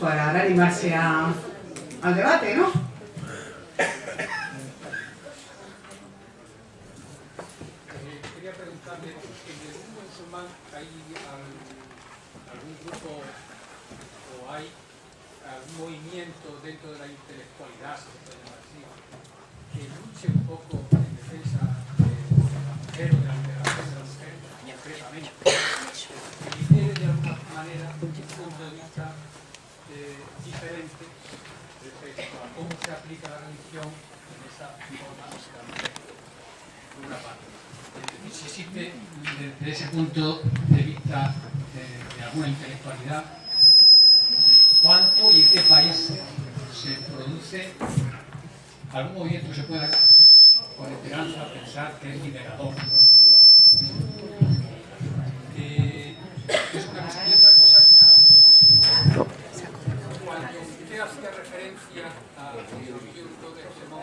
para animarse a, al debate, ¿no? quería preguntarle, ¿en el mundo musulmán hay algún grupo o hay algún movimiento dentro de la intelectualidad, se puede llamar así, que luche un poco en defensa de la mujer o de la liberación de la mujer, concretamente, que tiene de alguna manera un punto de vista eh, diferente respecto a cómo se aplica la religión en esa forma por una parte si existe desde ese punto de vista de, de alguna intelectualidad, cuánto y en qué país se produce algún movimiento que se pueda con esperanza pensar que es liberador. Eh, es una cosa. Y otra cosa, cuando usted hacía referencia a movimiento de Hemón,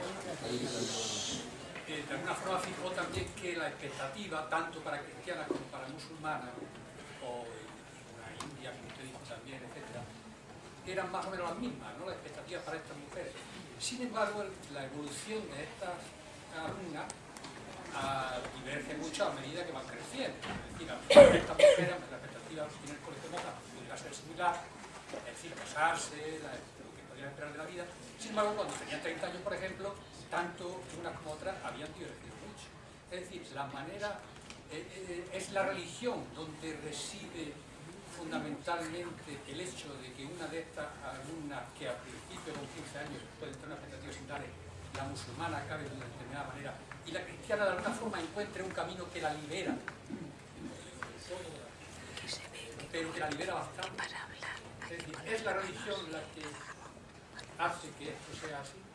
eh, de alguna forma fijó también que la expectativa, tanto para cristianas como para musulmanas, o en la India, como usted dijo también, etc., eran más o menos las mismas, ¿no? las expectativas para estas mujeres. Sin embargo, la evolución de estas alumnas diverge mucho a medida que van creciendo. Es decir, estas mujeres, la expectativa tiene el colegio monja pudiera ser similar, es decir, casarse, lo que podrían esperar de la vida. Sin embargo, cuando tenían 30 años, por ejemplo, tanto unas como otras habían divertido mucho. Es decir, la manera, eh, eh, es la religión donde reside fundamentalmente el hecho de que una de estas alumnas que al principio con 15 años puede tener una expectativa similares, la musulmana acabe de una determinada manera y la cristiana de alguna forma encuentre un camino que la libera, pero que la libera bastante. Es decir, es la religión la que hace que esto sea así.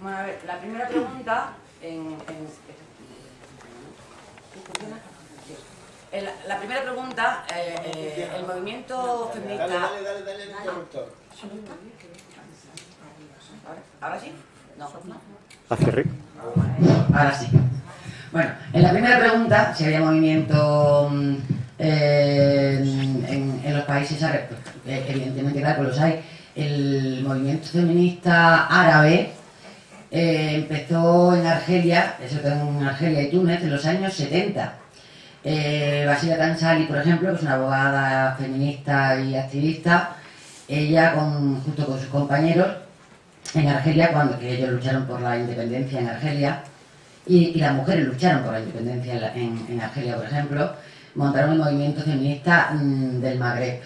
Bueno, a ver, la primera pregunta en, en, en la primera pregunta, eh, eh, el movimiento feminista... Dale, dale, dale, dale el interruptor. ¿Ahora sí? No. Hacia arriba. Ahora sí. Bueno, en la primera pregunta, si había movimiento mm, eh, en, en los países árabes, pues, eh, evidentemente, claro, pues los hay. El movimiento feminista árabe eh, empezó en Argelia, eso en Argelia y Túnez, en los años 70. Eh, Basila Tansali, por ejemplo, que es una abogada feminista y activista, ella con, junto con sus compañeros en Argelia, cuando ellos lucharon por la independencia en Argelia, y, las mujeres lucharon por la independencia en Argelia, por ejemplo, montaron el movimiento feminista mm, del Magreb.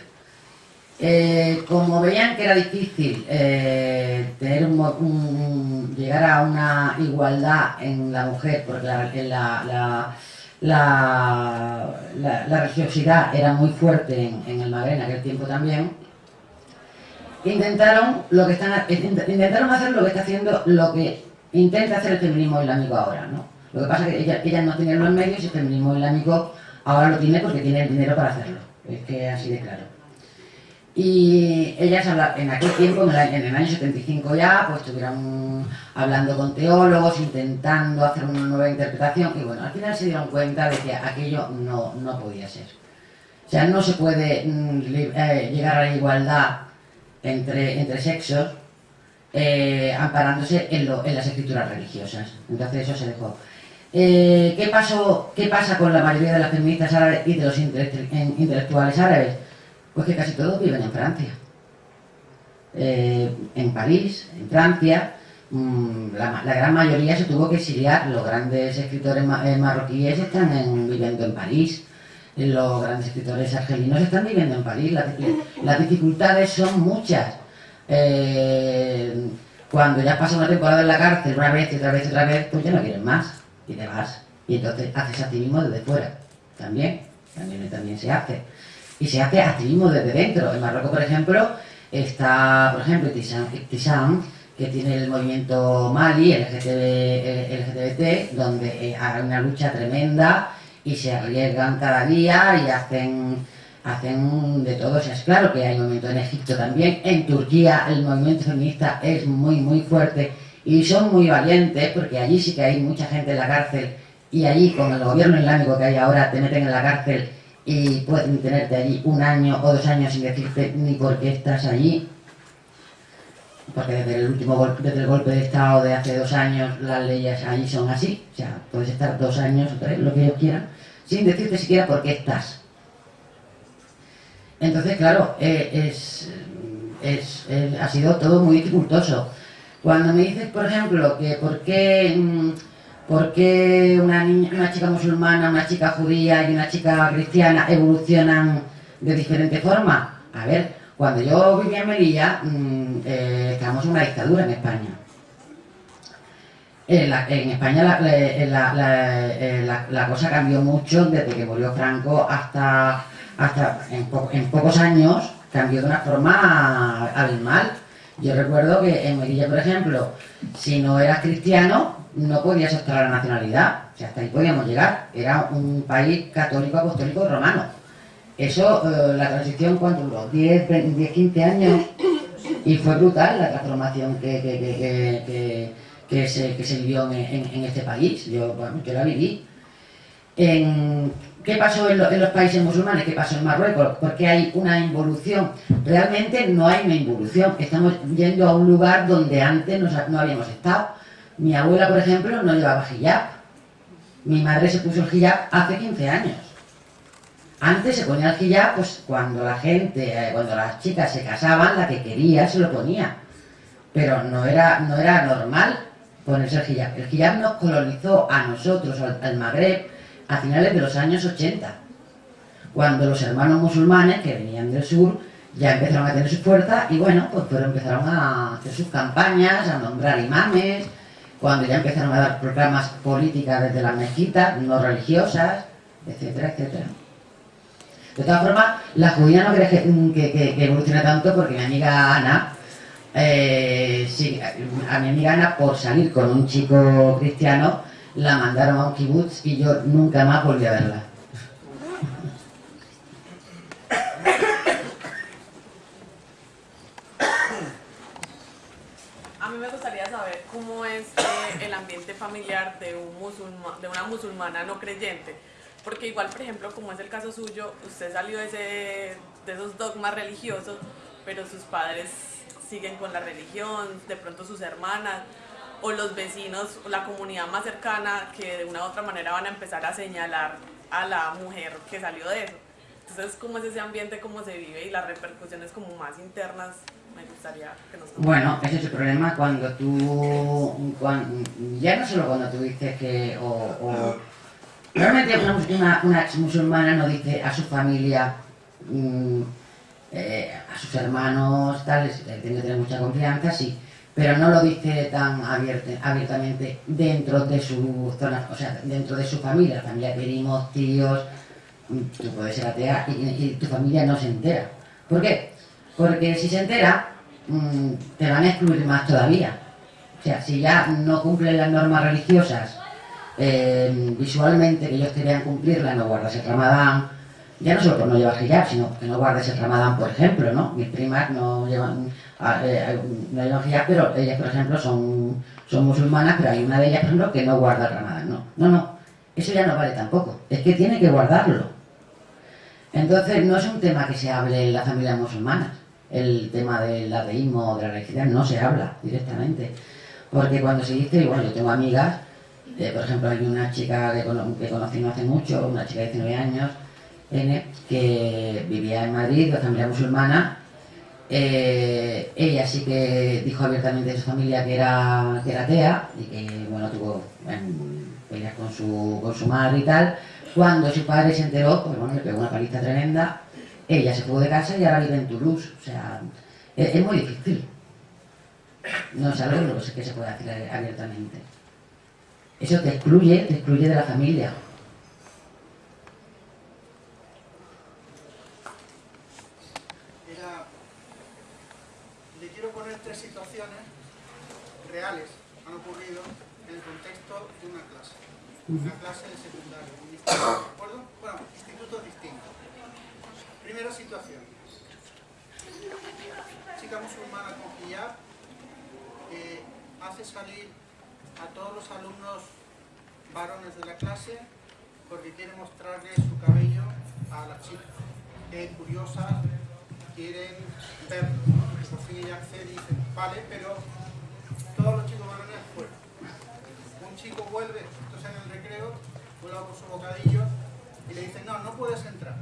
Eh, como veían que era difícil eh, tener un llegar a una igualdad en la mujer, porque la, religiosidad era muy fuerte en, el Magreb en aquel tiempo también, intentaron lo que están int- intentaron hacer lo que está haciendo lo que intenta hacer el feminismo islámico ahora ¿no? lo que pasa es que ellas, ellas no tienen los medios y el feminismo islámico ahora lo tiene porque tiene el dinero para hacerlo es que así de claro y ellas en aquel tiempo, en el, año- en el año 75 ya, pues estuvieron hablando con teólogos, intentando hacer una nueva interpretación y bueno, al final se dieron cuenta de que aquello no, no podía ser. O sea, no se puede mm, eh, llegar a la igualdad entre, entre sexos eh, amparándose en, lo- en las escrituras religiosas. Entonces eso se dejó. Eh, ¿qué, pasó, ¿Qué pasa con la mayoría de las feministas árabes y de los intelectuales árabes? Pues que casi todos viven en Francia. Eh, en París, en Francia, mm, la, gran mayoría se tuvo que exiliar. Los grandes escritores ma- eh, marroquíes están en- viviendo en París. Los grandes escritores argelinos están viviendo en París. La- la- las dificultades son muchas. Eh, cuando ya pasas una temporada en la cárcel, una vez y otra vez y otra vez, pues ya no quieres más. Y te vas. Y entonces haces activismo desde fuera. También. También, también se hace y se hace activismo desde dentro. En Marruecos, por ejemplo, está, por ejemplo, Tisam, que tiene el movimiento Mali, el LGTB, donde eh, hay una lucha tremenda y se arriesgan cada día y hacen, hacen de todo. O sea, es claro que hay movimiento en Egipto también. En Turquía el movimiento feminista es muy, muy fuerte y son muy valientes porque allí sí que hay mucha gente en la cárcel y allí con el gobierno islámico que hay ahora te meten en la cárcel y pueden tenerte allí un año o dos años sin decirte ni por qué estás allí, porque desde el último golpe, desde el golpe de Estado de hace dos años las leyes allí son así, o sea, puedes estar dos años o tres, lo que ellos quieran, sin decirte siquiera por qué estás. Entonces, claro, eh, es, es, ha sido todo muy dificultoso. Cuando me dices, por ejemplo, que por qué, mm, por qué una, niña- una chica musulmana, una chica judía y una chica cristiana evolucionan de diferente forma, a ver, cuando yo vivía en Melilla, mm, eh, estábamos en una dictadura en España. En, la- en España eh, la- cosa cambió mucho desde que murió Franco hasta, hasta en, en pocos años cambió de una forma abismal. Yo recuerdo que en Melilla, por ejemplo, si no eras cristiano, no podías optar la nacionalidad. O sea, hasta ahí podíamos llegar. Era un país católico, apostólico, romano. Eso, eh, la transición, ¿cuánto duró? 10, 20, 10, 15 años. Y fue brutal la transformación que, que, que, que- se, se vivió en, en- este país. Yo, bueno, yo la viví. En- ¿Qué pasó en, en los países musulmanes? ¿Qué pasó en Marruecos? Porque hay una involución. Realmente no hay una involución. Estamos yendo a un lugar donde antes no, no habíamos estado. Mi abuela, por ejemplo, no llevaba hijab. Mi madre se puso el hijab hace 15 años. Antes se ponía el hijab, pues cuando la gente, eh, cuando las chicas se casaban, la que quería se lo ponía. Pero no era, no era normal ponerse el hijab. El hijab nos colonizó a nosotros, al, Magreb, a finales de los años 80. Cuando los hermanos musulmanes que venían del sur ya empezaron a tener su fuerza y bueno, pues pero empezaron a hacer sus campañas, a nombrar imames, cuando ya empezaron a dar programas políticas desde las mezquitas, no religiosas, etcétera, etcétera. De todas formas, la judía no cree que, que, que- que evolucione tanto porque mi amiga Ana, eh, sí, a mi amiga Ana por salir con un chico cristiano, la mandaron a un kibutz y yo nunca más volví a verla. A mí me gustaría saber cómo es eh, el ambiente familiar de, una musulmana no creyente. Porque igual, por ejemplo, como es el caso suyo, usted salió de esos dogmas religiosos, pero sus padres siguen con la religión, de pronto sus hermanas o los vecinos, o la comunidad más cercana que de una u otra manera van a empezar a señalar a la mujer que salió de eso. Entonces, ¿cómo es ese ambiente, cómo se vive y las repercusiones como más internas? Bueno, ese es el problema cuando tú, ya no solo cuando tú dices que, o, o- una, una, ex musulmana no dice a su familia, mm, eh, a sus hermanos, tales, tiene que tener mucha confianza, sí, pero no lo dice tan abierte- abiertamente dentro de su zona, o sea, dentro de su familia, familia primos, tíos, mm, tú puedes ser atea y tu familia no se entera. ¿Por qué? Porque si se entera, mm, te van a excluir más todavía. O sea, si ya no cumplen las normas religiosas eh, visualmente que ellos querían cumplirla, no guardas el ramadán, ya no solo por no llevar hijab, sino que no guardes el ramadán, por ejemplo, ¿no? Mis primas no llevan, ah, eh, no llevan hijab, pero ellas, por ejemplo, son, son musulmanas, pero hay una de ellas, por ejemplo, que no guarda el ramadán, no. No, no, eso ya no vale tampoco, es que tiene que guardarlo. Entonces, no es un tema que se hable en las familias musulmanas. El tema del ateísmo o de la religión no se habla directamente. Porque cuando se dice, bueno, yo tengo amigas, eh, por ejemplo, hay una chica que, cono- conocí no hace mucho, una chica de 19 años, N, que vivía en Madrid, de familia musulmana. Eh, ella sí que dijo abiertamente a su familia que era, que era atea y que, bueno, tuvo peleas con su, con su madre y tal. Cuando su padre se enteró, pues bueno, le pegó una paliza tremenda, ella se fue de casa y ahora vive en Toulouse. O sea, es, es muy difícil. No es algo que se- que se puede hacer abiertamente. Eso te excluye, te excluye de la familia. Le quiero poner tres situaciones reales, han ocurrido en el contexto de una clase, una clase de secundaria, un instituto, ¿de acuerdo? Bueno, institutos distintos. Primera situación. Chica musulmana con hijab eh, hace salir a todos los alumnos varones de la clase porque quiere mostrarles su cabello a las chicas, que curiosas quieren verlo. Por fin ella accede y dice, vale, pero todos los chicos varones fuera. Un chico vuelve, esto es en el recreo, vuelve por su bocadillo y le dice, no, no puedes entrar.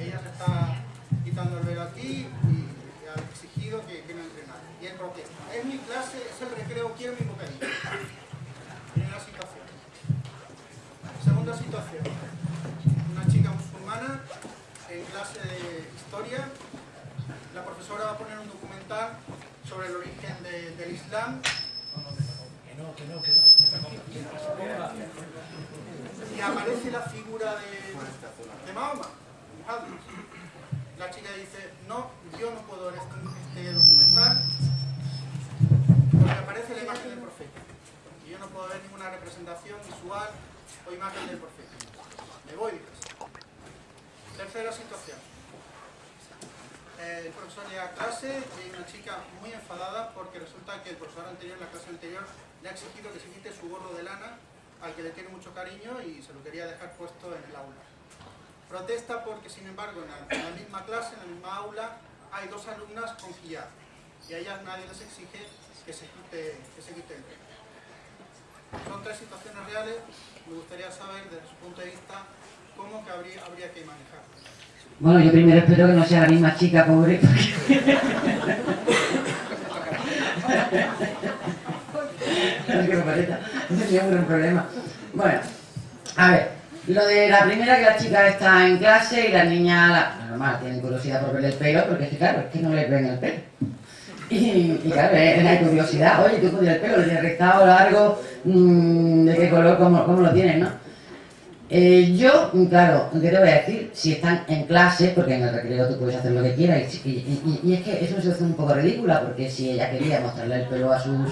Ella se está quitando el velo aquí y ha exigido que, que no entre nadie. Y él protesta. Es mi clase, es el recreo, quiero mi bocadillo. Primera situación. Segunda situación. Una chica musulmana en clase de historia. La profesora va a poner un documental sobre el origen de- del Islam. Y aparece la figura de, de Mahoma, La chica dice, no, yo no puedo ver este, este documental porque aparece la imagen del profeta. Y yo no puedo ver ninguna representación visual o imagen del profeta. Me voy de casa. Tercera situación. El profesor llega a clase y hay una chica muy enfadada porque resulta que el profesor anterior, la clase anterior, le ha exigido que se quite su gorro de lana al que le tiene mucho cariño y se lo quería dejar puesto en el aula. Protesta porque, sin embargo, en la, misma clase, en la misma aula, hay dos alumnas con hijab y a ellas nadie les exige que se quite, que se quite el velo. Son tres situaciones reales, me gustaría saber desde su punto de vista cómo que habría, habría que manejar. Bueno, yo primero espero que no sea la misma chica, pobre. porque- Es que me parece, no tenía un gran problema. Bueno, a ver, lo de la primera que la chica está en clase y la niña, la, normal, tiene curiosidad por ver el pelo, porque es que claro, es que no le ven el pelo. Y, claro, es la curiosidad, oye, tú con el pelo, lo tienes rectado, largo, mm, de qué color, cómo, cómo lo tienes, ¿no? Eh, yo, claro, ¿qué te voy a decir? Si están en clase, porque en el recreo tú puedes hacer lo que quieras, y- y es que es una situación un poco ridícula, porque si ella quería mostrarle el pelo a sus,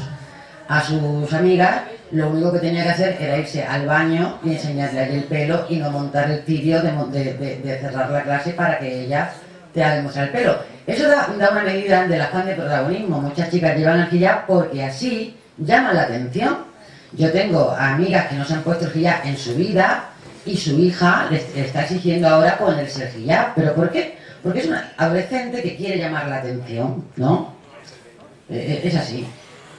a sus amigas, lo único que tenía que hacer era irse al baño y enseñarle allí el pelo y no montar el tibio de, de- cerrar la clase para que ella te haga mostrar el pelo. Eso da, una medida del afán de protagonismo. Muchas chicas llevan el hijab porque así llaman la atención. Yo tengo amigas que no se han puesto el hijab en su vida y su hija les le está exigiendo ahora ponerse el hijab. ¿Pero por qué? Porque es una adolescente que quiere llamar la atención, ¿no? Eh, eh, es así.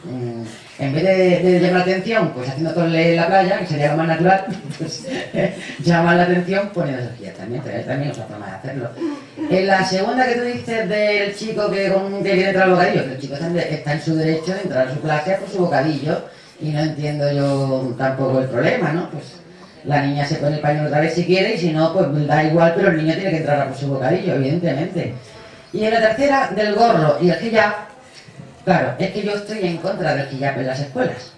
Mm, en vez de, llamar la atención, pues haciendo tole en la playa, que sería lo más natural, pues llamar la atención poniendo hijab también, pero también es otra forma de hacerlo. En la segunda que tú dices del chico que, con, que quiere entrar al bocadillo, que el chico está en, está en su derecho de entrar a su clase por su bocadillo y no entiendo yo tampoco el problema, ¿no? Pues la niña se pone el pañuelo otra vez si quiere y si no, pues da igual, pero el niño tiene que entrar a por su bocadillo, evidentemente. Y en la tercera, del gorro y el hijab, claro, es que yo estoy en contra del hijab en las escuelas.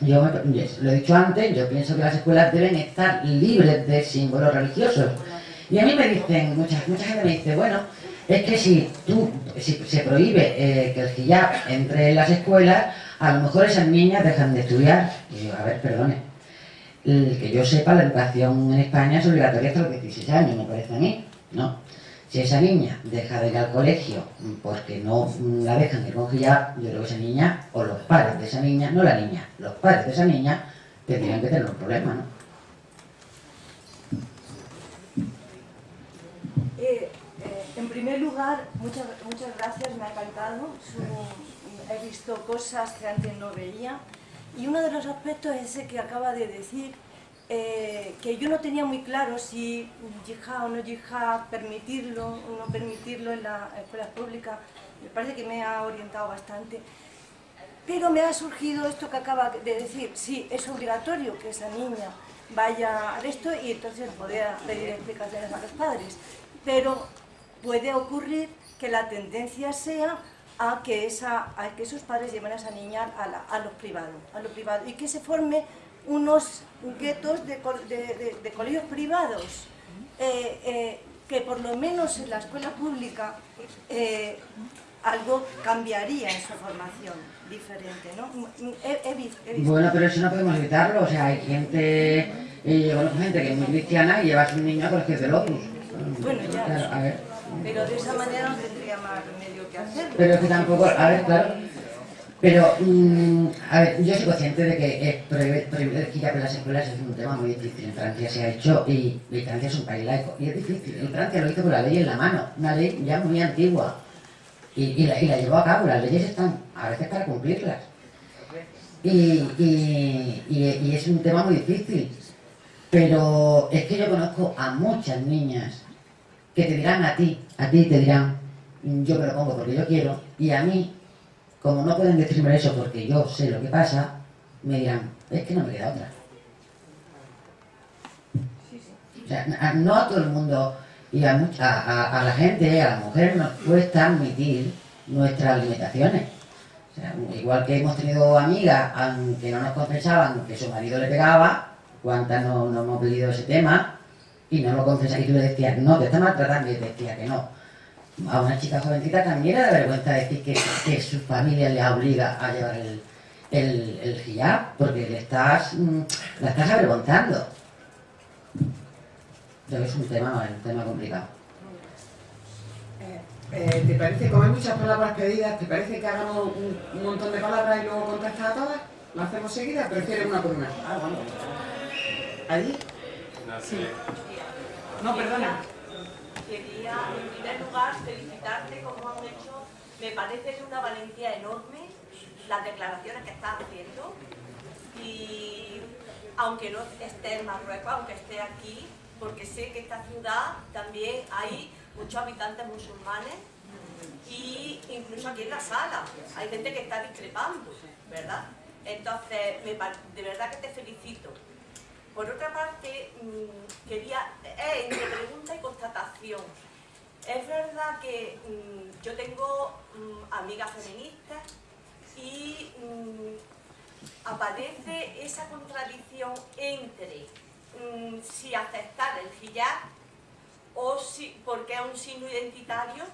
Yo lo he dicho antes, yo pienso que las escuelas deben estar libres de símbolos religiosos. Y a mí me dicen, mucha, mucha gente me dice, bueno, es que si tú, si se prohíbe eh, que el hijab entre en las escuelas, a lo mejor esas niñas dejan de estudiar. Y yo, a ver, perdone. El que yo sepa, la educación en España es obligatoria hasta los 16 años, me parece a mí, ¿no? Si esa niña deja de ir al colegio porque no la dejan ir con hijab, yo creo que esa niña, o los padres de esa niña, no la niña, los padres de esa niña, tendrían que tener un problema, ¿no? Eh, eh, en primer lugar, muchas, muchas gracias, me ha encantado. He visto cosas que antes no veía. Y uno de los aspectos es ese que acaba de decir, eh, que yo no tenía muy claro si yihad o no yihad, permitirlo o no permitirlo en las escuelas públicas. Me parece que me ha orientado bastante. Pero me ha surgido esto que acaba de decir, sí, es obligatorio que esa niña vaya a esto y entonces podría pedir explicaciones a los padres. Pero puede ocurrir que la tendencia sea a que, esa, a que esos padres lleven a esa niña a, la- a los privados, a lo privado, y que se forme unos guetos de, de- de- de colegios privados, eh, eh, que por lo menos en la escuela pública eh, algo cambiaría en su formación diferente, ¿no? He- he vis- he visto- Bueno, pero eso no podemos evitarlo, o sea, hay gente, eh, gente que es muy cristiana y lleva a su niño a colegios de Lotus. Bueno, ya. Claro, a ver. Pero de esa manera no tendría más remedio que hacerlo. Pero es que tampoco, a ver, claro, Pero, mm, a ver, yo soy consciente de que eh, prohibir prohibir el hijab las escuelas es un tema muy difícil. En Francia se ha hecho y, Francia es un país laico. Y es difícil. En Francia lo hizo con la ley en la mano, una ley ya muy antigua. Y, la, y la llevó a cabo. Las leyes están a veces para cumplirlas. Y, y- y- y es un tema muy difícil. Pero es que yo conozco a muchas niñas que te dirán a ti, a ti te dirán, yo me lo pongo porque yo quiero, y a mí, como no pueden decirme eso porque yo sé lo que pasa, me dirán, es que no me queda otra. O sea, no a todo el mundo y a, much- a, la gente, a las mujeres nos cuesta admitir nuestras limitaciones. O sea, igual que hemos tenido amigas am, que no nos confesaban que su marido le pegaba, cuántas no, no hemos vivido ese tema, y no lo confesaban, y tú le decías, no, te está maltratando, y él decía que no. A una chica jovencita también le da vergüenza decir que, que su familia le obliga a llevar el, el, el hijab, porque le estás, mm, la estás avergonzando. Pero es un tema, es un tema complicado. Eh, eh, ¿Te parece, como hay muchas palabras pedidas, te parece que hagamos un, un montón de palabras y luego contestas a todas? ¿Lo hacemos seguida? ¿Prefieres una por una? Ah, vamos. ¿Allí? Sí. No, perdona. Quería, en primer lugar, felicitarte como han hecho. Me parece de una valentía enorme las declaraciones que estás haciendo. Y aunque no esté en Marruecos, aunque esté aquí, porque sé que esta ciudad también hay muchos habitantes musulmanes y incluso aquí en la sala hay gente que está discrepando, ¿verdad? Entonces, de verdad que te felicito. Por otra parte, mm, quería, eh, entre pregunta y constatación, es verdad que mm, yo tengo mm, amigas feministas y aparece esa contradicción entre si aceptar el hijab o si, porque es un signo identitario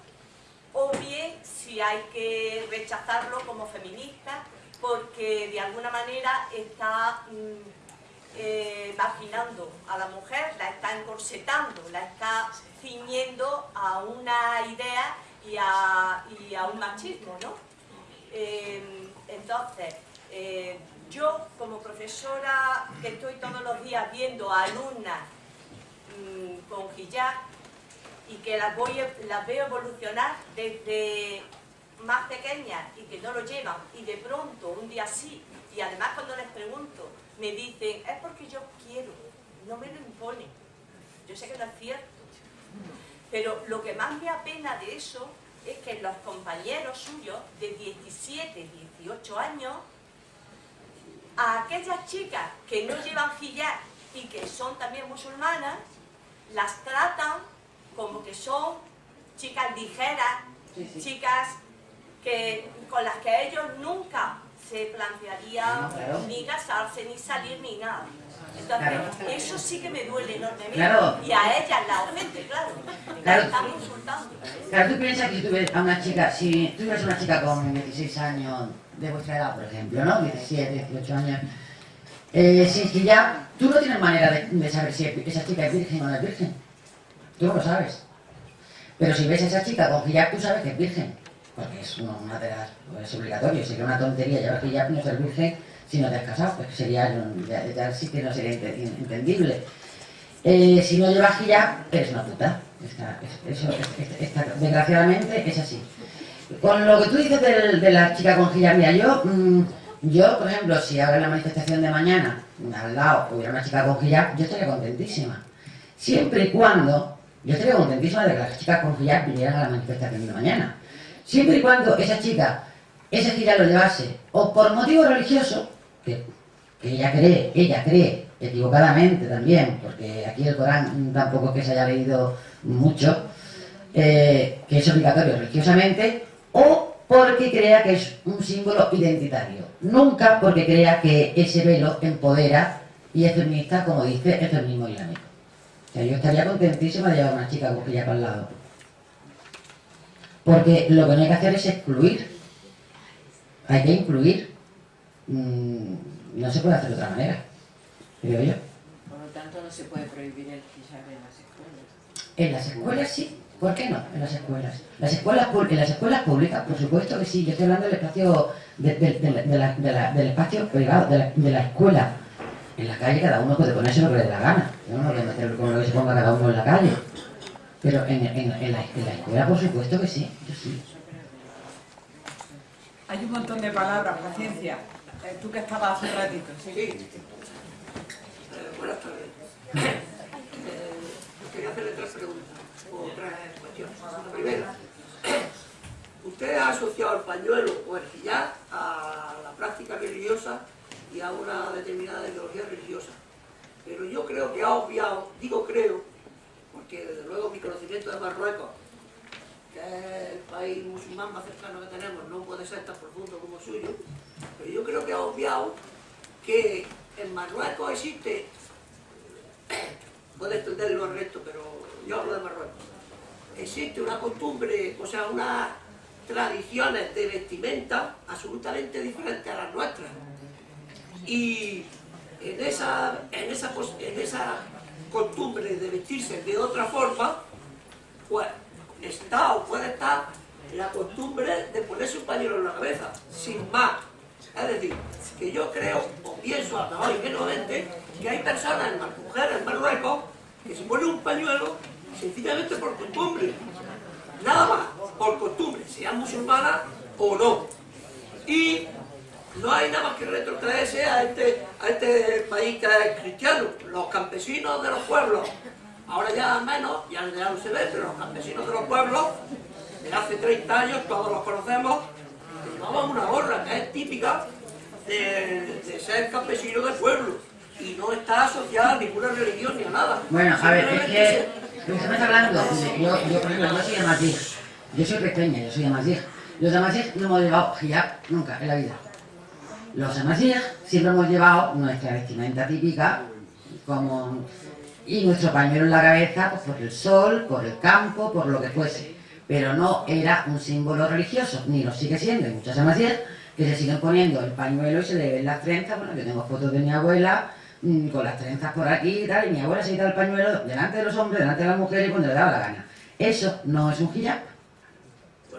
o bien si hay que rechazarlo como feminista porque de alguna manera está eh, a la mujer, la está encorsetando, la está ciñendo a una idea y a, un machismo, ¿no? Eh, entonces, eh, yo como profesora que estoy todos los días viendo a alumnas mm, con hijab y que las, voy, las veo evolucionar desde más pequeñas y que no lo llevan y de pronto un día sí y además cuando les pregunto me dicen es porque yo quiero, no me lo imponen. Yo sé que no es cierto, pero lo que más me apena de eso es que los compañeros suyos de 17, 18 años, a aquellas chicas que no llevan hijab y que son también musulmanas, las tratan como que son chicas ligeras, Sí, sí. chicas que, con las que ellos nunca se plantearían Claro. ni casarse, ni salir, ni nada. Entonces, Claro. eso sí que me duele enormemente. Claro. Y a ellas la ofende, claro. Claro. La están insultando. Claro, tú piensas que si tú ves a una chica, si tú a una chica con 16 años de vuestra edad, por ejemplo, ¿no? 17, 18 años, eh, sin hijab, tú no tienes manera de, de saber si esa chica es virgen o no es virgen. Tú no lo sabes. Pero si ves a esa chica con hijab, tú sabes que es virgen. Porque es una, de las... es obligatorio. Sería una tontería llevar hijab y no ser virgen si no te has casado. Pues sería... Ya, ya sí que no sería ente- entendible. Eh, si no llevas hijab, eres una puta. Eso, desgraciadamente es así. Con lo que tú dices del- de, la chica con hijab, mira, yo, mm, yo, por ejemplo, si ahora en la manifestación de mañana, al lado, hubiera una chica con hijab, yo estaría contentísima. Siempre y cuando, yo estaría contentísima de que las chicas con hijab vinieran a la manifestación de mañana. Siempre y cuando esa chica, ese hijab lo llevase, o por motivo religioso, que, ella cree, ella cree, equivocadamente también, porque aquí el Corán tampoco es que se haya leído mucho, eh, que es obligatorio religiosamente, o porque crea que es un símbolo identitario. Nunca porque crea que ese velo empodera y es feminista, como dice el feminismo islámico. O yo estaría contentísima de llevar a una chica con al lado. Porque lo que no hay que hacer es excluir. Hay que incluir. Mm, no se puede hacer de otra manera, creo yo. Por lo tanto, no se puede prohibir el hijab en las escuelas. En las escuelas sí, ¿Por qué no en las escuelas? Las escuelas en las escuelas públicas, por supuesto que sí, yo estoy hablando del espacio, del espacio privado, de la, escuela. En la calle cada uno puede ponerse lo que le dé la gana. Yo no voy a meter con lo que se ponga cada uno en la calle. Pero en, la, escuela, por supuesto que sí, yo sí. Hay un montón de palabras, paciencia. Eh, tú que estabas hace un ratito. Sí. Eh, buenas tardes. Eh, quería hacerle tres preguntas o tres cuestiones. La primera, usted ha asociado el pañuelo o el hijab a la práctica religiosa y a una determinada ideología religiosa. Pero yo creo que ha obviado, digo creo, porque desde luego mi conocimiento de Marruecos, que es el país musulmán más cercano que tenemos, no puede ser tan profundo como el suyo, pero yo creo que ha obviado que en Marruecos existe, puede entenderlo el resto, pero yo hablo de Marruecos, existe una costumbre, o sea, unas tradiciones de vestimenta absolutamente diferentes a las nuestras. Y en esa, en esa, en esa costumbre de vestirse de otra forma, pues está o puede estar la costumbre de ponerse un pañuelo en la cabeza, sin más. Es decir, que yo creo, o pienso hasta hoy ingenuamente, que hay personas, mujeres en Marruecos, que se ponen un pañuelo sencillamente por costumbre. Nada más, por costumbre, sean musulmanas o no. Y no hay nada más que retrotraerse a este, a este país que es cristiano. Los campesinos de los pueblos, ahora ya menos, ya, no se ve, pero los campesinos de los pueblos, de hace 30 años, todos los conocemos, llevaban una gorra que es típica de, ser campesino del pueblo y no está asociada a ninguna religión ni a nada. Bueno, a ver, es que lo que estamos hablando, yo, yo por ejemplo, yo soy amazigh, yo soy pequeña, yo soy amazigh. Los amazigh no hemos llevado hijab nunca en la vida. Los amazigh siempre hemos llevado nuestra vestimenta típica, como y nuestro pañuelo en la cabeza pues, por el sol, por el campo, por lo que fuese. Pero no era un símbolo religioso, ni lo sigue siendo. Hay muchas amazigh que se siguen poniendo el pañuelo y se le ven las trenzas. Bueno, yo tengo fotos de mi abuela mm, con las trenzas por aquí y tal, y mi abuela se quita el pañuelo delante de los hombres, delante de las mujeres y cuando le daba la gana. Eso no es un hijab.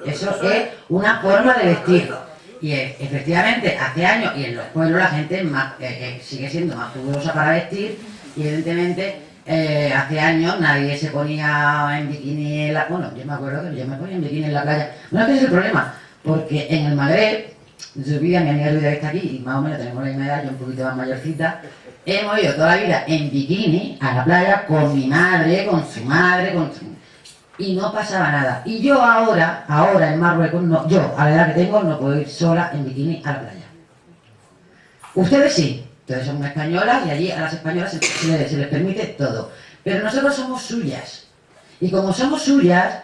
Eso es una forma de vestir. Y efectivamente, hace años, y en los pueblos la gente eh, eh, sigue siendo más pudorosa para vestir, y evidentemente eh, hace años nadie se ponía en bikini en la... Bueno, yo me acuerdo que yo me ponía en bikini en la playa. Bueno, ¿qué es el problema? Porque en el Magreb, yo vivía, mi amiga Luisa está aquí, y más o menos tenemos la misma edad, yo un poquito más mayorcita, hemos ido toda la vida en bikini a la playa con mi madre, con su madre, con su y no pasaba nada. Y yo ahora, ahora en Marruecos, no, yo a la edad que tengo no puedo ir sola en bikini a la playa. Ustedes sí, ustedes son españolas y allí a las españolas se, les, permite todo. Pero nosotros somos suyas. Y como somos suyas,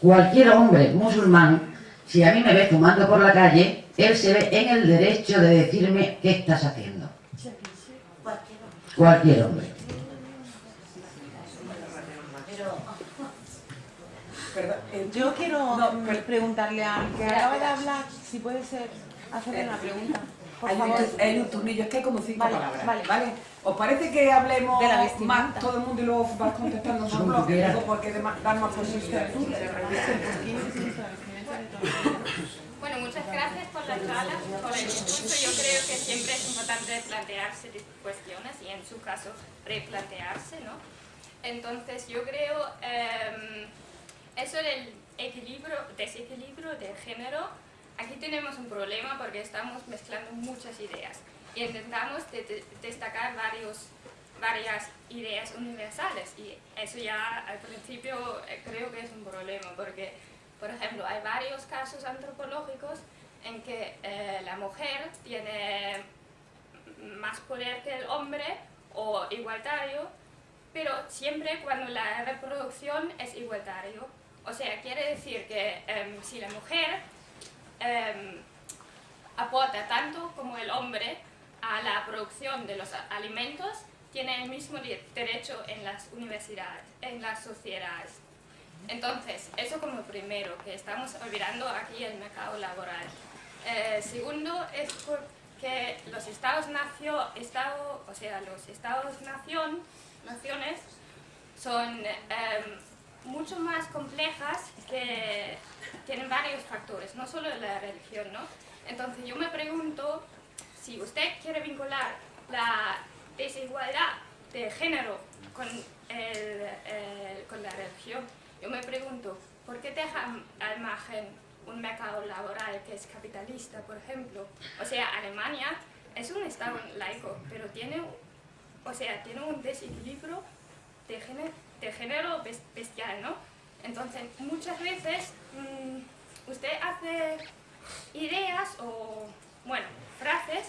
cualquier hombre musulmán, si a mí me ve fumando por la calle, él se ve en el derecho de decirme qué estás haciendo. Cualquier hombre. Eh, yo quiero preguntarle a que acaba de hablar, si puede ser, hacerle una pregunta. Por hay, favor. Un, hay un turnillo, es que hay como cinco palabras. Vale. ¿Os parece que hablemos de la más todo el mundo y luego vas contestando porque dar más posibilidades. Bueno, muchas gracias por la charla, por el discurso. Yo creo que siempre es importante plantearse cuestiones y en su caso replantearse, ¿no? Entonces yo creo... Eh, eso del equilibrio, desequilibrio de género, aquí tenemos un problema porque estamos mezclando muchas ideas y intentamos destacar varios, varias ideas universales y eso ya al principio eh, creo que es un problema porque, por ejemplo, hay varios casos antropológicos en que eh, la mujer tiene más poder que el hombre o igualitario, pero siempre cuando la reproducción es igualitario. O sea, quiere decir que em, si la mujer em, aporta tanto como el hombre a la producción de los alimentos, tiene el mismo derecho en las universidades, en las sociedades. Entonces, eso como primero, que estamos olvidando aquí el mercado laboral. Eh, segundo, es porque los estados-nación, estado, o sea, los estados-nación, naciones, son em, mucho más complejas que tienen varios factores, no solo la religión, ¿no? Entonces yo me pregunto si usted quiere vincular la desigualdad de género con, el, el- con la religión, yo me pregunto, ¿por qué deja al margen un mercado laboral que es capitalista, por ejemplo? O sea, Alemania es un estado laico, pero tiene, o sea, tiene un desequilibrio de género, de género bes- bestial, ¿no? Entonces, muchas veces mm, usted hace ideas o, bueno, frases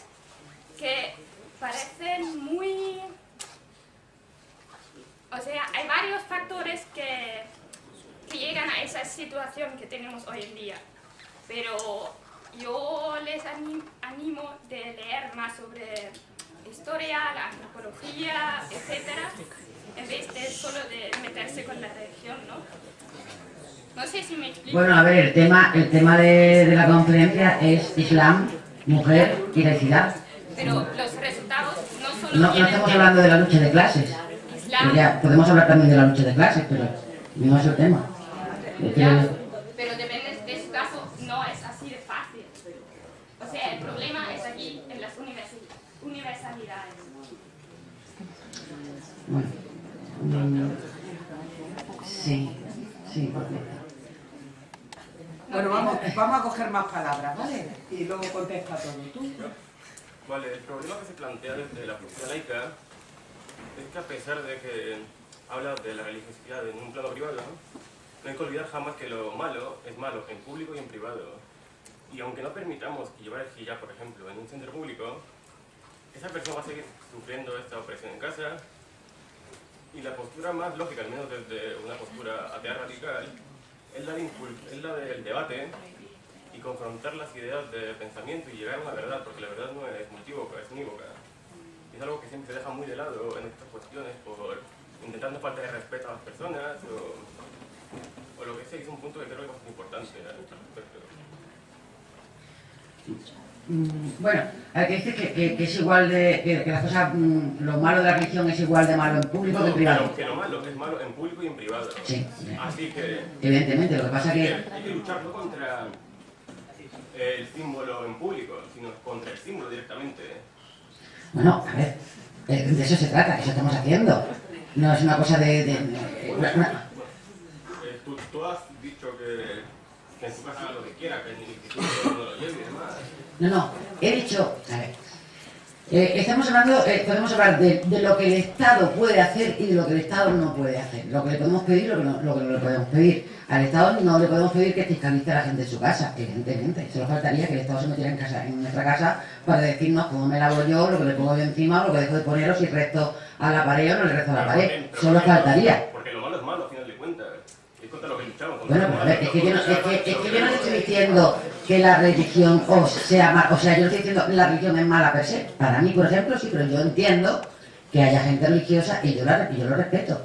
que parecen muy... O sea, hay varios factores que, llegan a esa situación que tenemos hoy en día. Pero yo les anim- animo de leer más sobre historia, la antropología, etcétera, en vez de solo de meterse con la religión, ¿no? No sé si me explico. Bueno, a ver, el tema, el tema de, de la conferencia es Islam, mujer y laicidad. Pero los resultados no solo No, no estamos hablando de la lucha de clases. Islam, ya podemos hablar también de la lucha de clases, pero no es el tema. Ya, pero depende de su caso, no es así de fácil. O sea, el problema es aquí en las universi- universalidades. Bueno, mm, sí, sí, porque... Bueno, vamos, vamos a coger más palabras, ¿vale? Y luego contesta todo. ¿Tú? Vale, el problema que se plantea desde la filosofía laica es que a pesar de que habla de la religiosidad en un plano privado, no hay que olvidar jamás que lo malo es malo en público y en privado. Y aunque no permitamos que llevar el hijab, por ejemplo, en un centro público, esa persona va a seguir sufriendo esta opresión en casa y la postura más lógica, al menos desde una postura atea radical, es la, de es la del debate y confrontar las ideas de pensamiento y llegar a una verdad, porque la verdad no es multívoca, es unívoca. Y es algo que siempre se deja muy de lado en estas cuestiones por intentar no faltar de respeto a las personas o, o lo que sea, es un punto que creo que es bastante importante respecto. Mm, Bueno, hay que decir que, que- que es igual de... que, que las cosas, mm, lo malo de la religión es igual de malo en público que en privado. que lo malo es malo en público y en privado. Sí. Así que Evidentemente, lo que pasa hay que... hay que luchar no contra el símbolo en público, sino contra el símbolo directamente. Bueno, a ver, eh, de eso se trata, eso estamos haciendo. No es una cosa de... de- de- una- Eh, tú, tú has dicho que, que haga lo que quiera, que no lo lleves y demás. No, no, he dicho, a ver, eh, estamos hablando, eh, podemos hablar de, de lo que el Estado puede hacer y de lo que el Estado no puede hacer. Lo que le podemos pedir lo que no, lo que no le podemos pedir. Al Estado no le podemos pedir que fiscalice a la gente en su casa, evidentemente. Solo faltaría que el Estado se metiera en, casa, en nuestra casa para decirnos cómo me lavo yo, lo que le pongo yo encima, o lo que dejo de poner, o si resto a la pared o no le resto a la pared. Solo faltaría. Porque lo malo es malo, a final de cuentas. Lo Bueno, ver, es que yo no, es que, es que yo no estoy diciendo que la religión o sea ma- o sea, yo no estoy diciendo que la religión es mala per se. Para mí, por ejemplo, sí, pero yo entiendo que haya gente religiosa y yo, la, y yo lo respeto.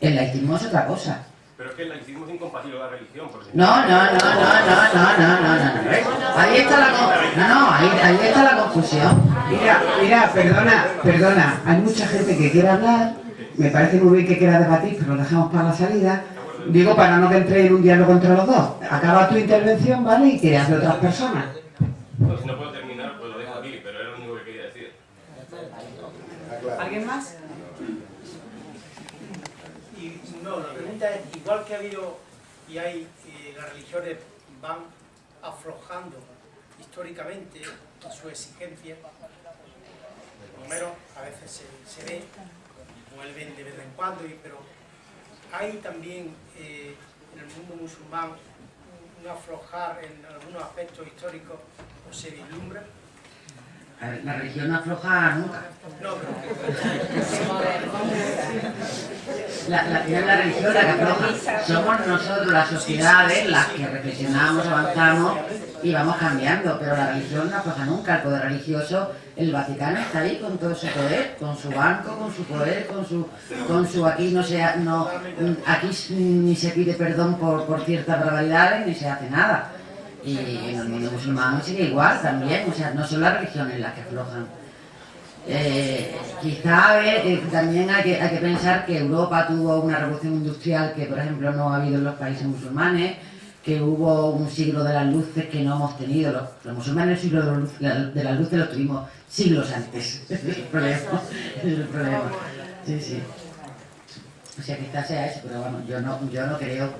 El laicismo es otra cosa. Pero es que el laicismo es incompatible con la religión. Porque No, no, no, no, no, no, no, no, no. Ahí está la no, no, ahí, ahí está la confusión. Mira, mira, perdona, perdona. Hay mucha gente que quiere hablar. Me parece muy bien que quiera debatir, pero lo dejamos para la salida. Digo, para no que entre en un diálogo entre los dos. Acaba tu intervención, ¿vale? Y que hable otras personas. Si no puedo terminar, pues lo dejo aquí, pero era lo único que quería decir. ¿Alguien más? Y no, la pregunta es, igual que ha habido y hay, eh, las religiones van aflojando históricamente en su exigencia, por lo menos a veces se, se ve, vuelven de vez en cuando, y- pero hay también eh, en el mundo musulmán un aflojar en algunos aspectos históricos o se vislumbra. La religión no afloja nunca. La, la, la religión la que afloja. Somos nosotros, las sociedades, las que reflexionamos, avanzamos y vamos cambiando. Pero la religión no afloja nunca. El poder religioso, el Vaticano está ahí con todo su poder, con su banco, con su poder, con su, con su aquí no se, ha- no, aquí ni se pide perdón por, por ciertas barbaridades ni se hace nada. Y en el mundo musulmán sigue igual también, o sea, no son las religiones las que aflojan. Eh, quizá eh, también hay que, hay que pensar que Europa tuvo una revolución industrial que, por ejemplo, no ha habido en los países musulmanes, que hubo un siglo de las luces que no hemos tenido. Los, los musulmanes el siglo de, luz- de las luces lo tuvimos siglos antes. Es el problema. Es el problema. Sí, sí. O sea, quizás sea eso, pero vamos, yo no, yo no creo,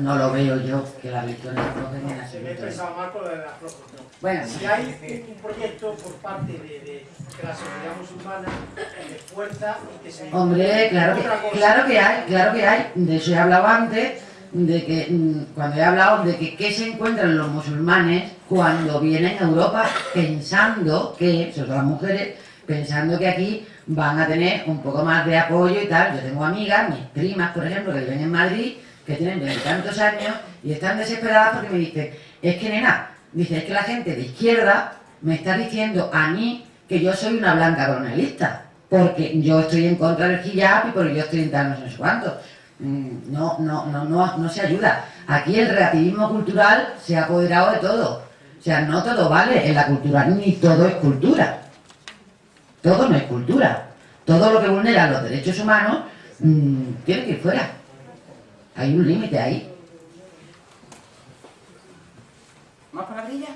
no lo veo yo, que la religión aflojen en Me he absoluto. expresado mal con lo de la proporción. Bueno. si hay un proyecto por parte de, de, de la sociedad musulmana de fuerza y que se Hombre, claro que, claro que hay, claro que hay. De eso he hablado antes, de que mm, cuando he hablado de que qué se encuentran los musulmanes cuando vienen a Europa pensando que, sobre todo las mujeres, pensando que aquí van a tener un poco más de apoyo y tal. Yo tengo amigas, mis primas, por ejemplo, que viven en Madrid, que tienen veintitantos años y están desesperadas porque me dicen, es que nena, dice, es que la gente de izquierda me está diciendo a mí que yo soy una blanca colonialista, porque yo estoy en contra del hijab y porque yo estoy en tal no sé cuánto. Mm, No, no, no, no, no se ayuda. Aquí el relativismo cultural se ha apoderado de todo. O sea, no todo vale en la cultura, ni todo es cultura. Todo no es cultura. Todo lo que vulnera los derechos humanos mm, tiene que ir fuera. Hay un límite ahí. ¿Más palabrillas?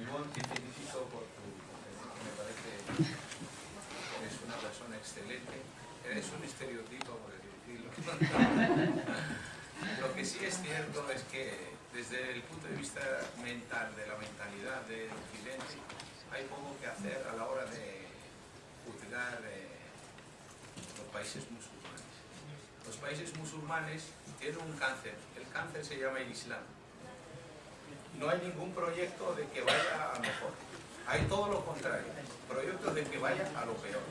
Ivonne, te felicito por tu me parece que eres una persona excelente. Eres un estereotipo, por decirlo. Lo que sí es cierto es que desde el punto de vista mental, de la mentalidad del occidente, hay poco que hacer a la hora de juzgar eh, los países musulmanes. Los países musulmanes tienen un cáncer. El cáncer se llama el Islam no hay ningún proyecto de que vaya a mejor. Hay todo lo contrario, proyectos de que vaya a lo peor.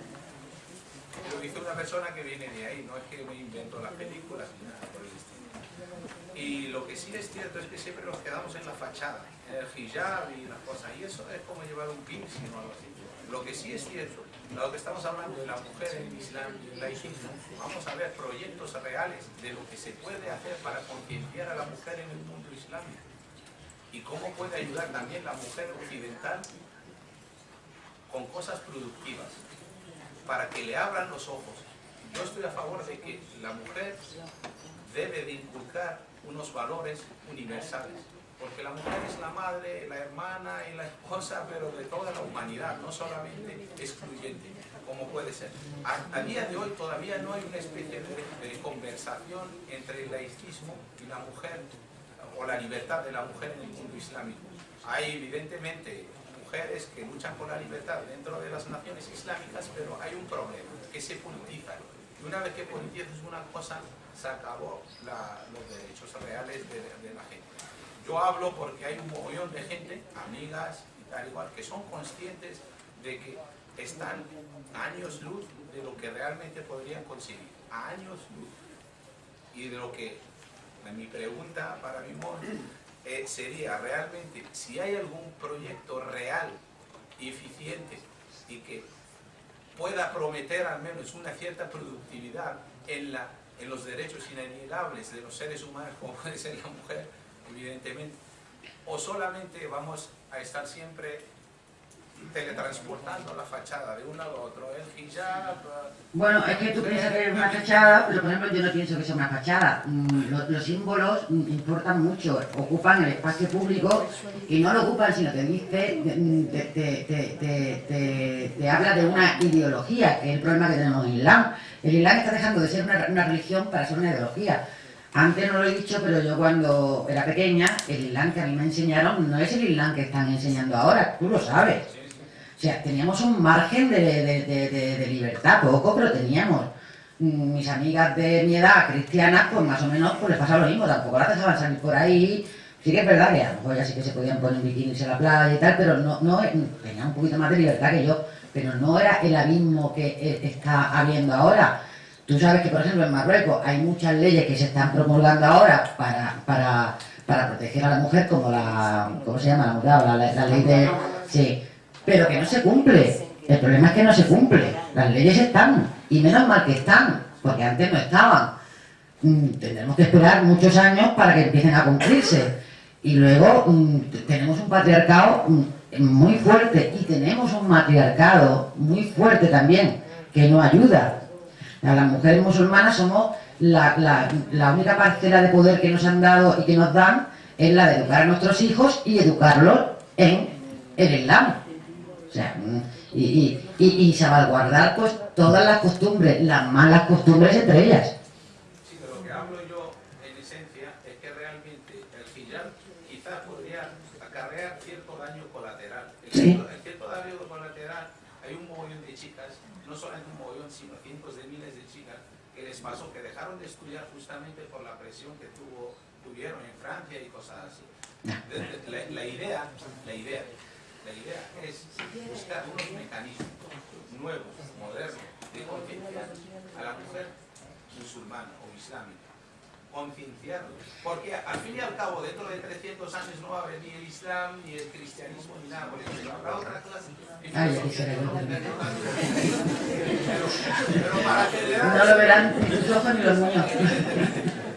Lo dice una persona que viene de ahí, no es que me invento las películas ni nada por el estilo. Y lo que sí es cierto es que siempre nos quedamos en la fachada, en el hijab y las cosas, y eso es como llevar un piercing o algo así. Lo que sí es cierto, lo que estamos hablando de la mujer en el Islam y el laicismo, vamos a ver proyectos reales de lo que se puede hacer para concienciar a la mujer en el mundo islámico y cómo puede ayudar también la mujer occidental con cosas productivas, para que le abran los ojos. Yo estoy a favor de que la mujer debe de inculcar unos valores universales, porque la mujer es la madre, la hermana y la esposa, pero de toda la humanidad, no solamente excluyente, como puede ser. A, día de hoy todavía no hay una especie de, de conversación entre el laicismo y la mujer, o la libertad de la mujer en el mundo islámico. Hay evidentemente mujeres que luchan por la libertad dentro de las naciones islámicas, pero hay un problema, que se politizan. Y una vez que politizas una cosa, se acabó los derechos reales de, la gente. Yo hablo porque hay un mogollón de gente, amigas y tal igual, que son conscientes de que están años luz de lo que realmente podrían conseguir, años luz. Y de lo que, mi pregunta para mi eh, sería realmente si hay algún proyecto real eficiente y que pueda prometer al menos una cierta productividad en, la, en los derechos inalienables de los seres humanos, como puede ser la mujer, evidentemente, o solamente vamos a estar siempre teletransportando la fachada de un lado a otro, el hijab... Bueno, es que tú piensas que es una fachada, pero por ejemplo yo no pienso que sea una fachada. Mm, lo- Los, símbolos mm, importan mucho, ocupan el espacio público y no lo ocupan, sino te dice, te, te- te- te- habla de una ideología, que es el problema que tenemos en Islam. El Islam está dejando de ser una, una religión para ser una ideología. Antes no lo he dicho, pero yo cuando era pequeña, el Islam que a mí me enseñaron no es el Islam que están enseñando ahora, tú lo sabes. O sea, teníamos un margen de, de- de- libertad, poco, pero teníamos. Mm, Mis amigas de mi edad, cristianas, pues más o menos pues les pasaba lo mismo, tampoco las dejaban salir por ahí. Sí que es verdad que a lo mejor ya sí que se podían poner bikinis en la playa y tal, pero no, no tenían un poquito más de libertad que yo, pero no era el abismo que eh, está habiendo ahora. Tú sabes que, por ejemplo, en Marruecos hay muchas leyes que se están promulgando ahora para, para, para proteger a la mujer, como la, ¿cómo se llama? La la, la ley de... Sí, pero que no se cumple. El problema es que no se cumple. Las leyes están, y menos mal que están, porque antes no estaban. mm, tendremos que esperar muchos años para que empiecen a cumplirse. Y luego mm, tenemos un patriarcado mm, muy fuerte y tenemos un matriarcado muy fuerte también, que no ayuda. Las mujeres musulmanas somos la, la, la única parcela de poder que nos han dado y que nos dan es la de educar a nuestros hijos y educarlos en el Islam. Sea, y, y, y, y salvaguardar pues todas las costumbres, las malas costumbres entre ellas. Sí, de lo que hablo yo en esencia es que realmente el hijab quizás podría acarrear cierto daño colateral. El, Sí. cierto, el cierto daño colateral, hay un mogollón de chicas, no solamente un mogollón, sino cientos de miles de chicas que les pasó que dejaron de estudiar justamente por la presión que tuvo, tuvieron en Francia y cosas así. La, la idea, la idea, la idea es buscar unos mecanismos nuevos, modernos, de concienciar a la mujer musulmana o islámica. Concienciarlos. Porque al fin y al cabo, dentro de 300 años no va a haber ni el Islam, ni el cristianismo, ni nada por estilo. Habrá otra clase. Ay, será que pero para acelerar... No lo verán ni tus ojos ni los míos.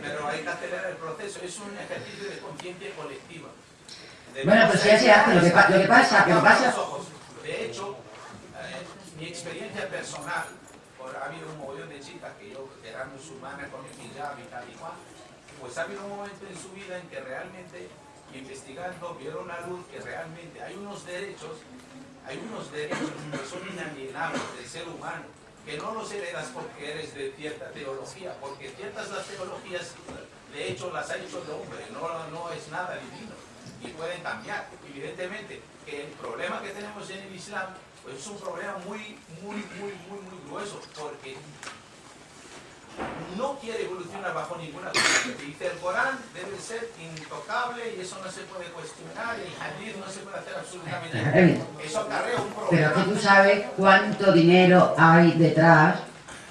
Pero hay que acelerar el proceso. Es un ejercicio de conciencia colectiva. Bueno, pues ya se hace. Lo que, lo que pasa, lo que pasa... De hecho, eh, mi experiencia personal, por, ha habido un mogollón de chicas que yo que eran musulmanas con el hijab y tal y cual, pues ha habido un momento en su vida en que realmente, investigando, vieron la luz que realmente hay unos derechos, hay unos derechos que son inalienables del ser humano, que no los heredas porque eres de cierta teología, porque ciertas las teologías, de hecho, las ha hecho el hombre, no, no es nada divino y pueden cambiar. Evidentemente, que el problema que tenemos en el Islam pues es un problema muy, muy, muy, muy, muy grueso, porque no quiere evolucionar bajo ninguna corriente. Dice el Corán debe ser intocable y eso no se puede cuestionar, y el hadith no se puede hacer absolutamente nada. Eso acarrea un Pero problema. que tú sabes cuánto dinero hay detrás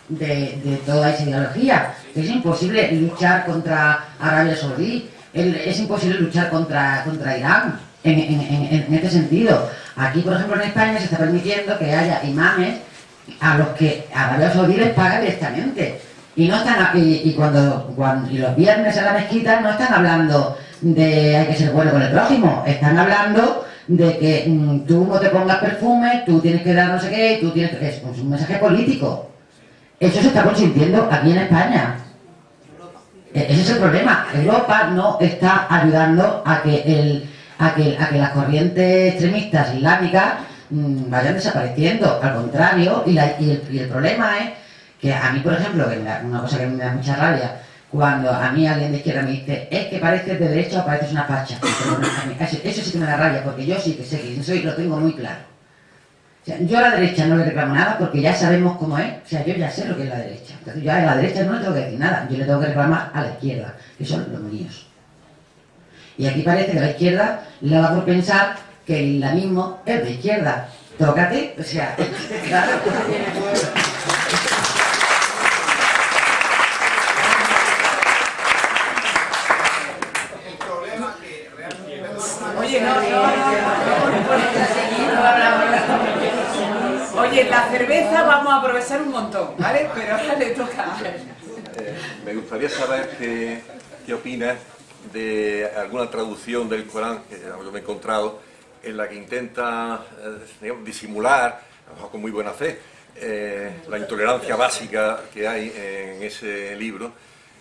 de, de toda esa ideología. Es imposible luchar contra Arabia Saudí, el- es imposible luchar contra, contra Irán en, en- en- este sentido. Aquí, por ejemplo, en España se está permitiendo que haya imames a los que Arabia Saudí les paga directamente. Y no están a- y, y cuando, cuando y los viernes en la mezquita no están hablando de hay que ser bueno con el prójimo, están hablando de que mm, tú no te pongas perfume, tú tienes que dar no sé qué, tú tienes que... Es un mensaje político. Eso se está consintiendo aquí en España. E- Ese es el problema. Europa no está ayudando a que, las corrientes extremistas islámicas mm, vayan desapareciendo. Al contrario, y, el, problema es que a mí, por ejemplo, una cosa que me da mucha rabia, cuando a mí alguien de izquierda me dice, es que pareces de derecha o pareces una facha. Eso sí que me da rabia, porque yo sí que sé que soy, lo tengo muy claro. Yo a la derecha no le reclamo nada porque ya sabemos cómo es. O sea, yo ya sé lo que es la derecha. Entonces yo a la derecha no le tengo que decir nada. Yo le tengo que reclamar a la izquierda, que son los míos. Y aquí parece que a la izquierda le da por pensar que el islamismo es de izquierda. Tócate, o sea. El problema que realmente... Oye, no, no, no, no, no hablamos. Oye, la cerveza vamos a aprovechar un montón, ¿vale? Pero ahora le toca. Eh, me gustaría saber qué, qué opinas de alguna traducción del Corán que yo me he encontrado en la que intenta eh, disimular, a lo mejor con muy buena fe, eh, la intolerancia básica que hay en ese libro.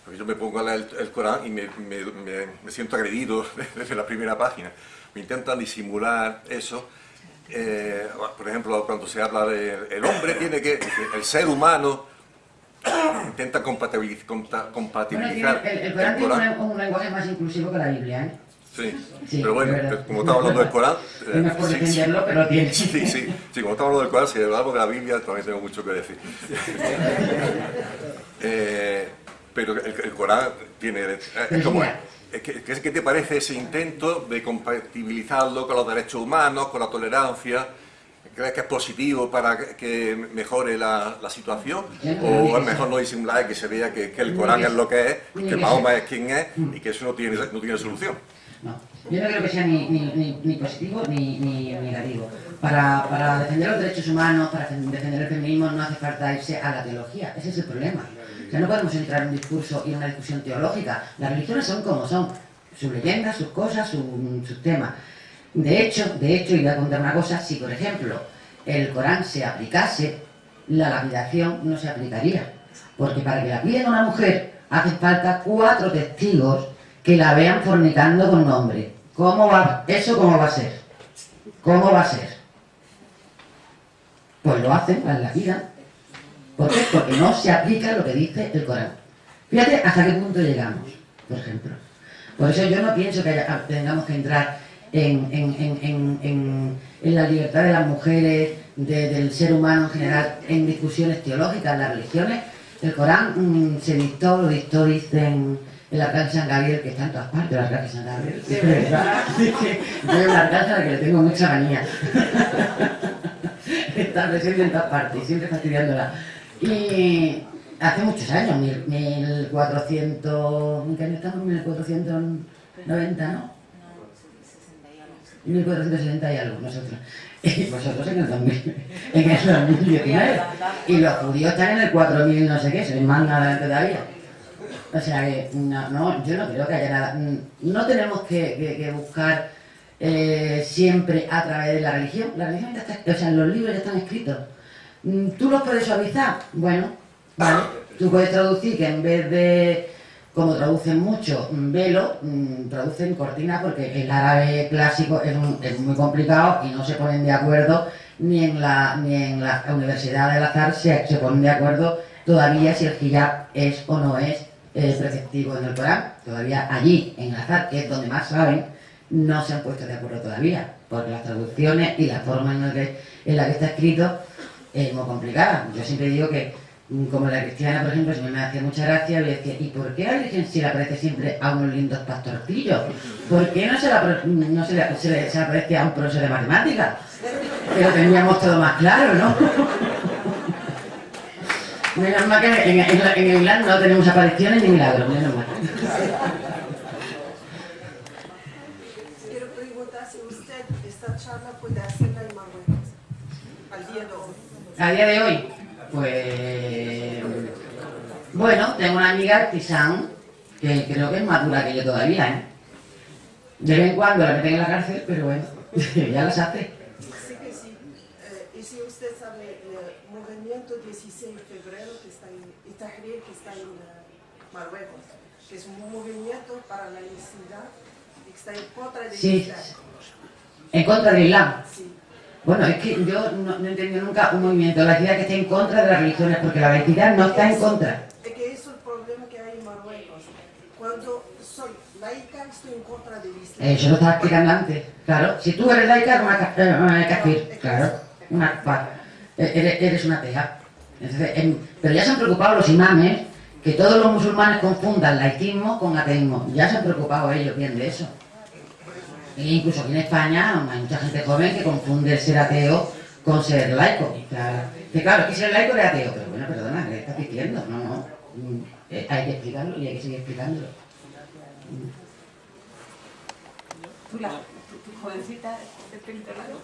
Porque yo me pongo a leer el, el Corán y me, me- me- me siento agredido desde la primera página. Me intentan disimular eso. Eh, por ejemplo, cuando se habla de el hombre tiene que, el ser humano intenta compatibiliz- conta- Bueno, compatibilizar el, el Corán el tiene un, un lenguaje más inclusivo que la Biblia, ¿eh? Sí, Sí, pero bueno, como estamos hablando del Corán... No por sí, sí. pero tiene. Sí, sí, sí, como estamos hablando del Corán, si hablamos de la Biblia, también tengo mucho que decir. Eh, pero el, el Corán tiene... eh, como, es ¿Qué qué te parece ese intento de compatibilizarlo con los derechos humanos, con la tolerancia? ¿Crees que es positivo para que- mejore la, la situación? No ¿O es mejor no disimular y que se vea que, que el Corán es lo que es, que Mahoma es quien es y que eso no tiene, no tiene solución? Yo no creo que sea ni, ni, ni- ni positivo ni, ni negativo. Para, para defender los derechos humanos, para defender el feminismo, no hace falta irse a la teología. Ese es el problema. Sea, no podemos entrar en un discurso y en una discusión teológica. Las religiones son como son, sus leyendas, sus cosas, su- sus temas. De hecho, de hecho, y voy a contar una cosa, si por ejemplo el Corán se aplicase, la lapidación no se aplicaría. Porque para que la piden a una mujer hace falta cuatro testigos que la vean fornicando con un hombre. ¿Cómo va? ¿Eso cómo va a ser? ¿Cómo va a ser? Pues lo hacen, la lapidan. ¿Por qué? Porque no se aplica lo que dice el Corán. Fíjate hasta qué punto llegamos, por ejemplo. Por eso yo no pienso que haya- tengamos que entrar en, en- en- en- en- en la libertad de las mujeres, de- del ser humano en general, en discusiones teológicas, las religiones. El Corán mm, se dictó, lo dictó, dicen el arcángel San Gabriel, que está en todas partes, el arcángel San Gabriel. Sí, ¿verdad? Sí, que yo un arcángel al que le tengo mucha manía. está presente en todas partes, siempre fastidiándola. Y hace muchos años, mil- 1400, ¿en qué año estamos? 1490, ¿no? 1460 y algo, nosotros. Y vosotros en el 2000, en el 2019. Y los judíos están en el 4000 no sé qué, ven más adelante todavía. O sea que, no, no, yo no creo que haya nada. No tenemos que buscar eh, siempre a través de la religión. La religión ya está, o sea, los libros ya están escritos. Mm, ¿Tú los puedes suavizar? Bueno, vale. Tú puedes traducir que en vez de, como traducen mucho, mm, velo, mm, traducen cortina porque el árabe clásico es, un- es muy complicado y no se ponen de acuerdo ni en la, ni en la Universidad del Azhar se, se ponen de acuerdo todavía si el hijab es o no es eh, preceptivo en el Corán. Todavía allí, en el Azhar, que es donde más saben, no se han puesto de acuerdo todavía, porque las traducciones y la forma en la que, en la que está escrito es muy complicada. Yo siempre digo que, mm, como la cristiana, por ejemplo, si me hacía mucha gracia, yo decía, ¿y por qué la Virgen se le aparece siempre a unos lindos pastorcillos? ¿Por qué no se le, apare- no se le, se le- le aparece a un profesor de matemáticas? Que lo teníamos todo más claro, ¿no? Menos mal que en, en, la- en el Islam no tenemos apariciones ni milagros, menos mal. A día de hoy, pues... Bueno, tengo una amiga artisán que creo que es más dura que yo todavía, ¿eh? De vez en cuando la meten en la cárcel, pero bueno, ya las hace. Sí que sí. Eh, y si usted sabe el movimiento 16 de febrero que está en Itahrir, que está en eh, Marruecos, que es un movimiento para la y que está en contra del Sí, Islam. en contra del Islam. Sí. Bueno, es que yo no, no he entendido nunca un movimiento de la ciudad que esté en contra de las religiones, porque la laicidad no está en contra. Es que eso es el problema que hay en Marruecos. Cuando soy laica, estoy en contra del Islam. Eso lo estaba explicando antes. Claro, si tú eres laica, eres una, ca- eh, una kafir. Claro, una eh, eres, eres una atea. Entonces, em, pero ya se han preocupado los imames que todos los musulmanes confundan laicismo con ateísmo. Ya se han preocupado ellos bien de eso. E incluso aquí en España hay mucha gente joven que confunde el ser ateo con ser laico. O sea, que claro, que ser laico es ateo. Pero bueno, perdona, ¿qué estás diciendo? No, no. Mm, eh, hay que explicarlo y hay que seguir explicándolo. Tú, la, tu, tu jovencita de pelo largo.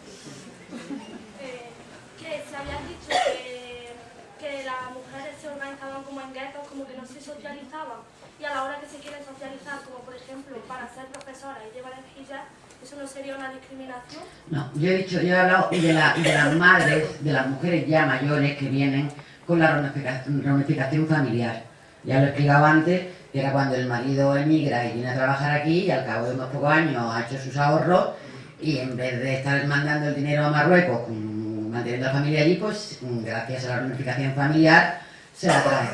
Que se había dicho que, que las mujeres se organizaban como en guetos, como que no se socializaban. Y a la hora que se quieren socializar, como por ejemplo para ser profesora y llevar el hijab, ¿eso no sería una discriminación? No, yo he dicho, yo he hablado de, la- de las madres, de las mujeres ya mayores que vienen con la reunifica- reunificación familiar. Ya lo he explicado antes, que era cuando el marido emigra y viene a trabajar aquí y al cabo de unos pocos años ha hecho sus ahorros y en vez de estar mandando el dinero a Marruecos, manteniendo la familia allí, pues gracias a la reunificación familiar se la trae.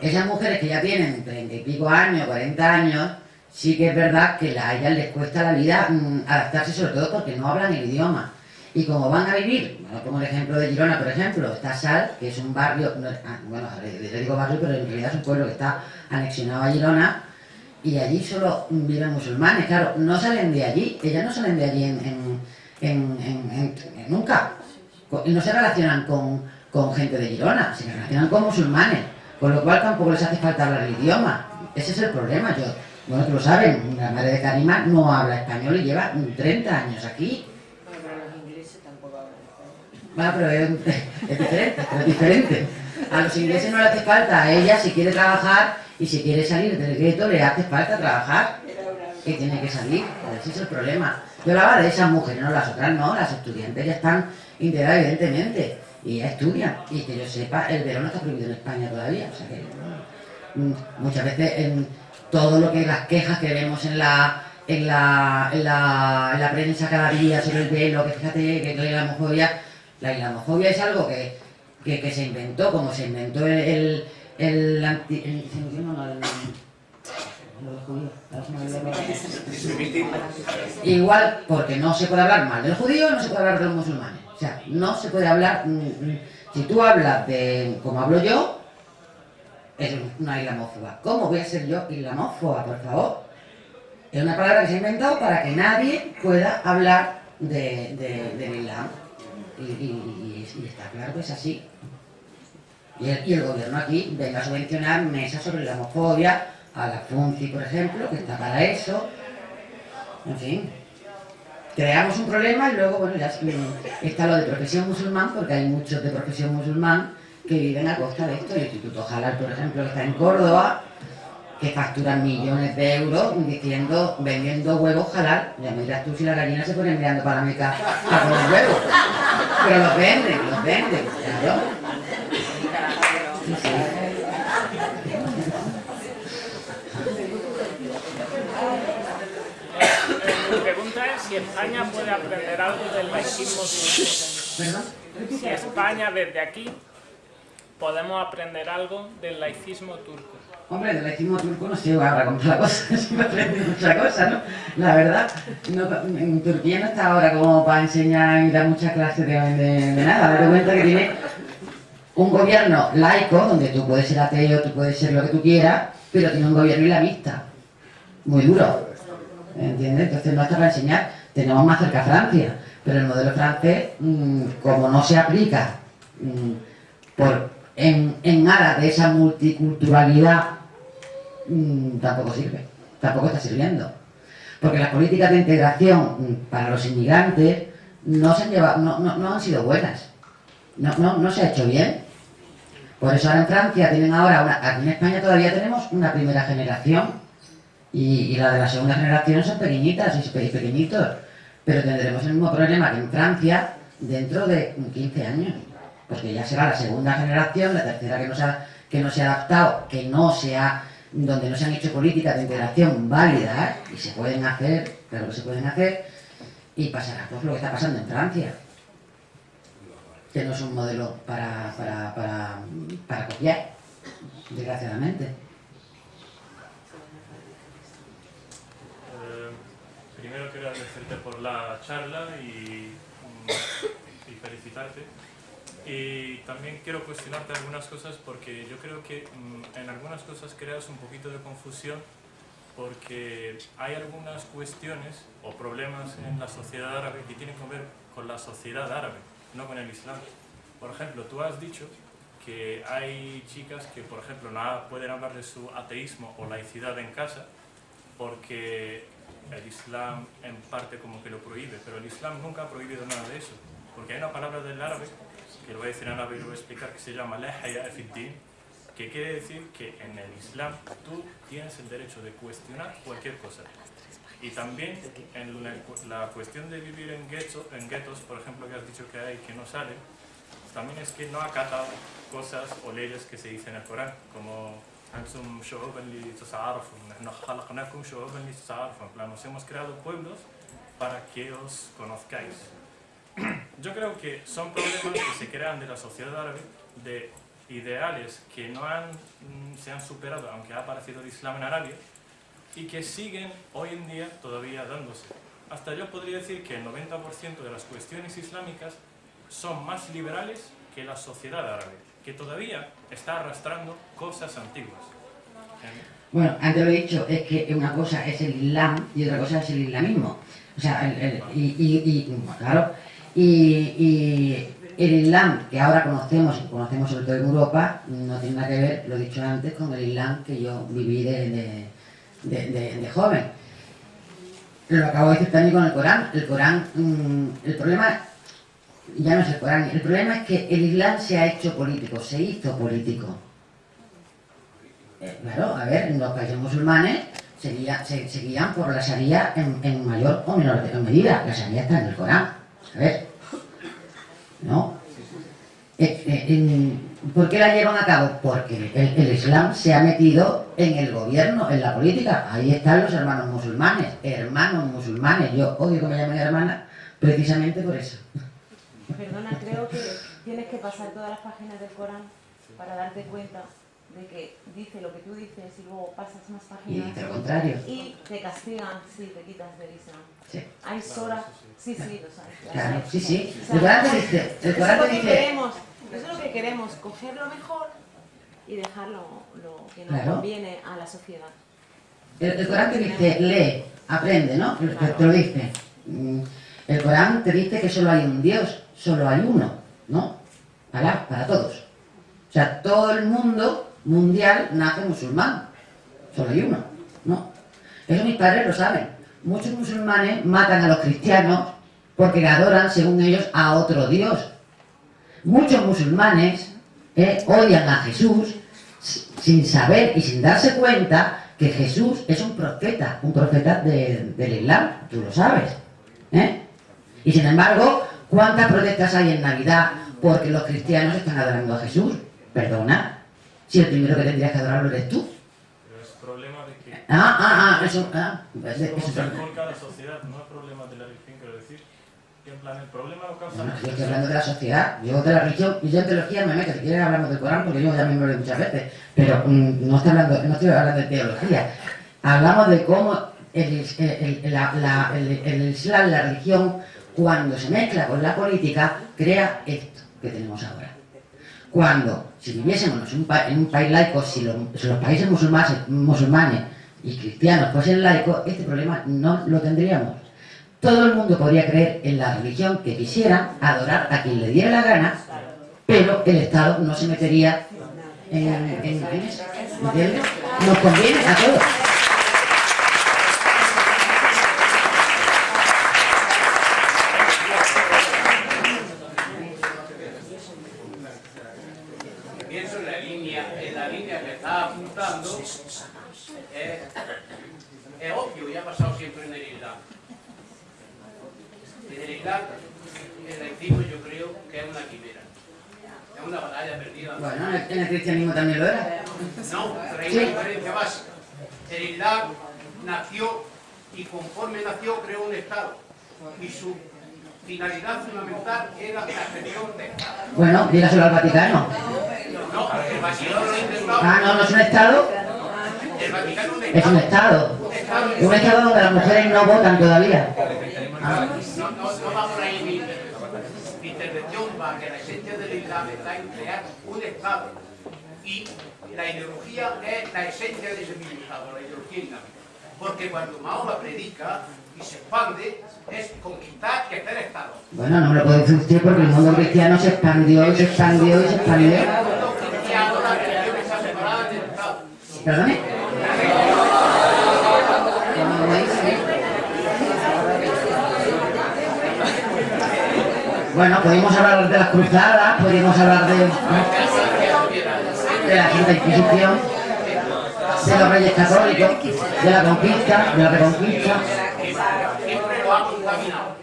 Esas mujeres que ya tienen treinta y pico años, 40 años, sí que es verdad que a ellas les cuesta la vida mm, adaptarse, sobre todo porque no hablan el idioma. Y como van a vivir, bueno, como el ejemplo de Girona, por ejemplo, está Sal, que es un barrio, ah, bueno, le, digo barrio, pero en realidad es un pueblo que está anexionado a Girona, y allí solo viven musulmanes, claro, no salen de allí, ellas no salen de allí en, en- en- nunca, y no se relacionan con, con gente de Girona, se relacionan con musulmanes, con lo cual tampoco les hace falta hablar el idioma, ese es el problema, yo, bueno, tú lo saben, la madre de Karima no habla español y lleva 30 años aquí, Bueno, pero los ingleses tampoco hablan español. bueno, pero es, es diferente, es diferente. A los ingleses no le hace falta, a ella si quiere trabajar y si quiere salir del gueto le hace falta trabajar. Que tiene que salir, ese es el problema. Yo hablaba de esas mujeres, no las otras no, las estudiantes ya están integradas evidentemente y ya estudian. Y que yo sepa, el verano está prohibido en España todavía. O sea que mm, muchas veces en todo lo que las quejas que vemos en la en la, en la, en la prensa cada día sobre el velo, que fíjate que la islamofobia, la islamofobia es algo que, que, se inventó, como se inventó el, el, el anti- el-. Igual porque no se puede hablar mal del judío, no se puede hablar de los musulmanes. O sea, no se puede hablar. mm, mm, Si tú hablas de como hablo yo, es una islamófoba. ¿Cómo voy a ser yo islamófoba, por favor? Es una palabra que se ha inventado para que nadie pueda hablar de, de- del Islam. Y, está claro que es así. Y el, gobierno aquí venga a subvencionar mesas sobre la a la FUNCI, por ejemplo, que está para eso. En fin, creamos un problema y luego, bueno, ya está lo de profesión musulmán, porque hay muchos de profesión musulmán que viven a costa de esto. El Instituto Jalal, por ejemplo, que está en Córdoba, que facturan millones de euros diciendo, vendiendo huevos halal. Ya me dirás tú si las gallinas se ponen mirando para la meca a los huevos. Pero los venden, los venden, claro. Sí, sí. Mi pregunta es si España puede aprender algo del laicismo. Si España desde aquí podemos aprender algo del laicismo turco. Hombre, del laicismo turco no sé ahora con la cosa, se me aprende mucha cosa, ¿no? La verdad, en Turquía no está ahora como para enseñar y dar muchas clases de, de- de nada. Date cuenta que tiene un gobierno laico, donde tú puedes ser ateo, tú puedes ser lo que tú quieras, pero tiene un gobierno islamista, muy duro. ¿Entiendes? Entonces no está para enseñar. Tenemos más cerca a Francia, pero el modelo francés, mm, como no se aplica mm, por, en, en aras de esa multiculturalidad, mm, tampoco sirve, tampoco está sirviendo. Porque las políticas de integración mm, para los inmigrantes no, se han llevado, no, no- no han sido buenas, no, se ha hecho bien. Por eso ahora en Francia tienen ahora, una, aquí en España todavía tenemos una primera generación y, y la de la segunda generación son pequeñitas y pe- pequeñitos, pero tendremos el mismo problema que en Francia dentro de 15 años, porque ya será la segunda generación, la tercera que no se ha, que no se ha adaptado, que no se ha, donde no se han hecho políticas de integración válidas y se pueden hacer, claro que se pueden hacer, y pasará pues lo que está pasando en Francia, que no es un modelo para, para, para, copiar, desgraciadamente. Eh, primero quiero agradecerte por la charla y, y felicitarte. Y también quiero cuestionarte algunas cosas porque yo creo que mm, en algunas cosas creas un poquito de confusión porque hay algunas cuestiones o problemas en la sociedad árabe que tienen que ver con la sociedad árabe, no con el Islam. Por ejemplo, tú has dicho que hay chicas que, por ejemplo, no pueden hablar de su ateísmo o laicidad en casa porque el Islam en parte como que lo prohíbe, pero el Islam nunca ha prohibido nada de eso, porque hay una palabra del árabe, que lo voy a decir en árabe y lo voy a explicar, que se llama la haya fi din, que quiere decir que en el Islam tú tienes el derecho de cuestionar cualquier cosa. Y también en la, la cuestión de vivir en guetos, en guetos, por ejemplo, que has dicho que hay que no salen, también es que no acatan cosas o leyes que se dicen en el Corán, como أنتم شعوبا لتتعارفوا نحن خلقناكم شعوبا لتتعارفوا en plan nos hemos creado pueblos para que os conozcáis yo creo que son problemas que se crean de la sociedad árabe de ideales que no han, mm, se han superado aunque ha aparecido el Islam en Arabia y que siguen hoy en día todavía dándose hasta yo podría decir que el 90% de las cuestiones islámicas son más liberales que la sociedad árabe que todavía está arrastrando cosas antiguas. Bueno, antes lo he dicho, es que una cosa es el Islam y otra cosa es el islamismo. O sea, el, el- y, y- y- claro, y, y el Islam que ahora conocemos, y conocemos sobre todo en Europa, no tiene nada que ver, lo he dicho antes, con el Islam que yo viví de, joven. Lo acabo de decir también con el Corán. El Corán, mm, el problema, ya no es el Corán. El problema es que el Islam se ha hecho político, se hizo político. Eh, claro, a ver, los países musulmanes se, guía- se- se guían por la Sharia en, en mayor o menor medida. La Sharia está en el Corán. A ver, ¿no? Eh, eh, ¿Por qué la llevan a cabo? Porque el, el Islam se ha metido en el gobierno, en la política. Ahí están los hermanos musulmanes. Hermanos musulmanes. Yo odio que me llamen hermana precisamente por eso. Perdona, creo que tienes que pasar todas las páginas del Corán para darte cuenta de que dice lo que tú dices y luego pasas más páginas. Y dice lo contrario. Y te castigan si te quitas del Islam. Sí. Hay soras, sí, sí, lo sabes. lo Claro, sí, sí. O sea, El Corán te dice, el eso Corán es lo te que dice- queremos, eso es lo que queremos, coger lo mejor y dejar lo, lo que nos Claro. conviene a la sociedad. El, el Corán te dice, lee, aprende, ¿no? Te, te lo dice. Mm, El Corán te dice que solo hay un Dios, solo hay uno, ¿no? Alá, para todos. O sea, todo el mundo mundial nace musulmán. Solo hay uno, ¿no? Eso mis padres lo saben. Muchos musulmanes matan a los cristianos porque adoran, según ellos, a otro Dios. Muchos musulmanes eh, odian a Jesús sin saber y sin darse cuenta que Jesús es un profeta, un profeta de- del Islam, tú lo sabes. ¿eh? Y sin embargo, ¿cuántas protestas hay en Navidad porque los cristianos están adorando a Jesús? Perdona, si el primero que tendrías que adorarlo eres tú. Pero es problema de que... Ah, ah, ah, eso, ah, Es como eso- se enfoca la sociedad, no es problema de la religión, quiero decir. Que en plan, el problema lo causa... Bueno, yo estoy hablando de la sociedad, yo de la religión, y yo en teología me meto, si quieres hablamos del Corán, porque yo ya me lo he muchas veces, pero mm, no, estoy hablando, no estoy hablando de teología, hablamos de cómo el, el- el- la- la- el- el Islam, la religión, cuando se mezcla con la política, crea esto que tenemos ahora. Cuando, si viviésemos en un, pa- en un país laico, si los, si los países musulmanes, musulmanes y cristianos fuesen laicos, este problema no lo tendríamos. Todo el mundo podría creer en la religión que quisiera, adorar a quien le diera la gana, pero el Estado no se metería en, en- en. ¿Entiendes? Nos conviene a todos. Pienso en la línea, en la línea que está apuntando, es, es obvio y ha pasado siempre en el Islam. En el Islam, el laicismo yo creo que es una quimera, es una batalla perdida. Bueno, en el, en el cristianismo también lo era. No, pero hay una diferencia básica. El Islam nació y conforme nació creó un Estado y su finalidad fundamental era la creación de Estado. Bueno, dígaselo al Vaticano. No, el Vaticano lo ha intentado. Ah, no, no es un Estado, El Vaticano es un es un Estado. Es un Estado donde las mujeres no votan todavía. Ah, No, no, no va por ahí mi, mi intervención, va que la esencia del Islam está en crear un Estado. Y la ideología es la esencia de ese mismo Estado, la ideología islámica. Porque cuando Mahoma predica y se expande, es conquistar y hacer Estado. Bueno, no me lo puede decir usted porque el mundo cristiano se expandió y se expandió y se expandió. Y ahora la religión está separada del Estado. ¿Perdone? Bueno, podemos hablar de las cruzadas, podemos hablar de, de la Santa Inquisición, de los reyes católicos, de la conquista, de la reconquista. Siempre lo ha contaminado.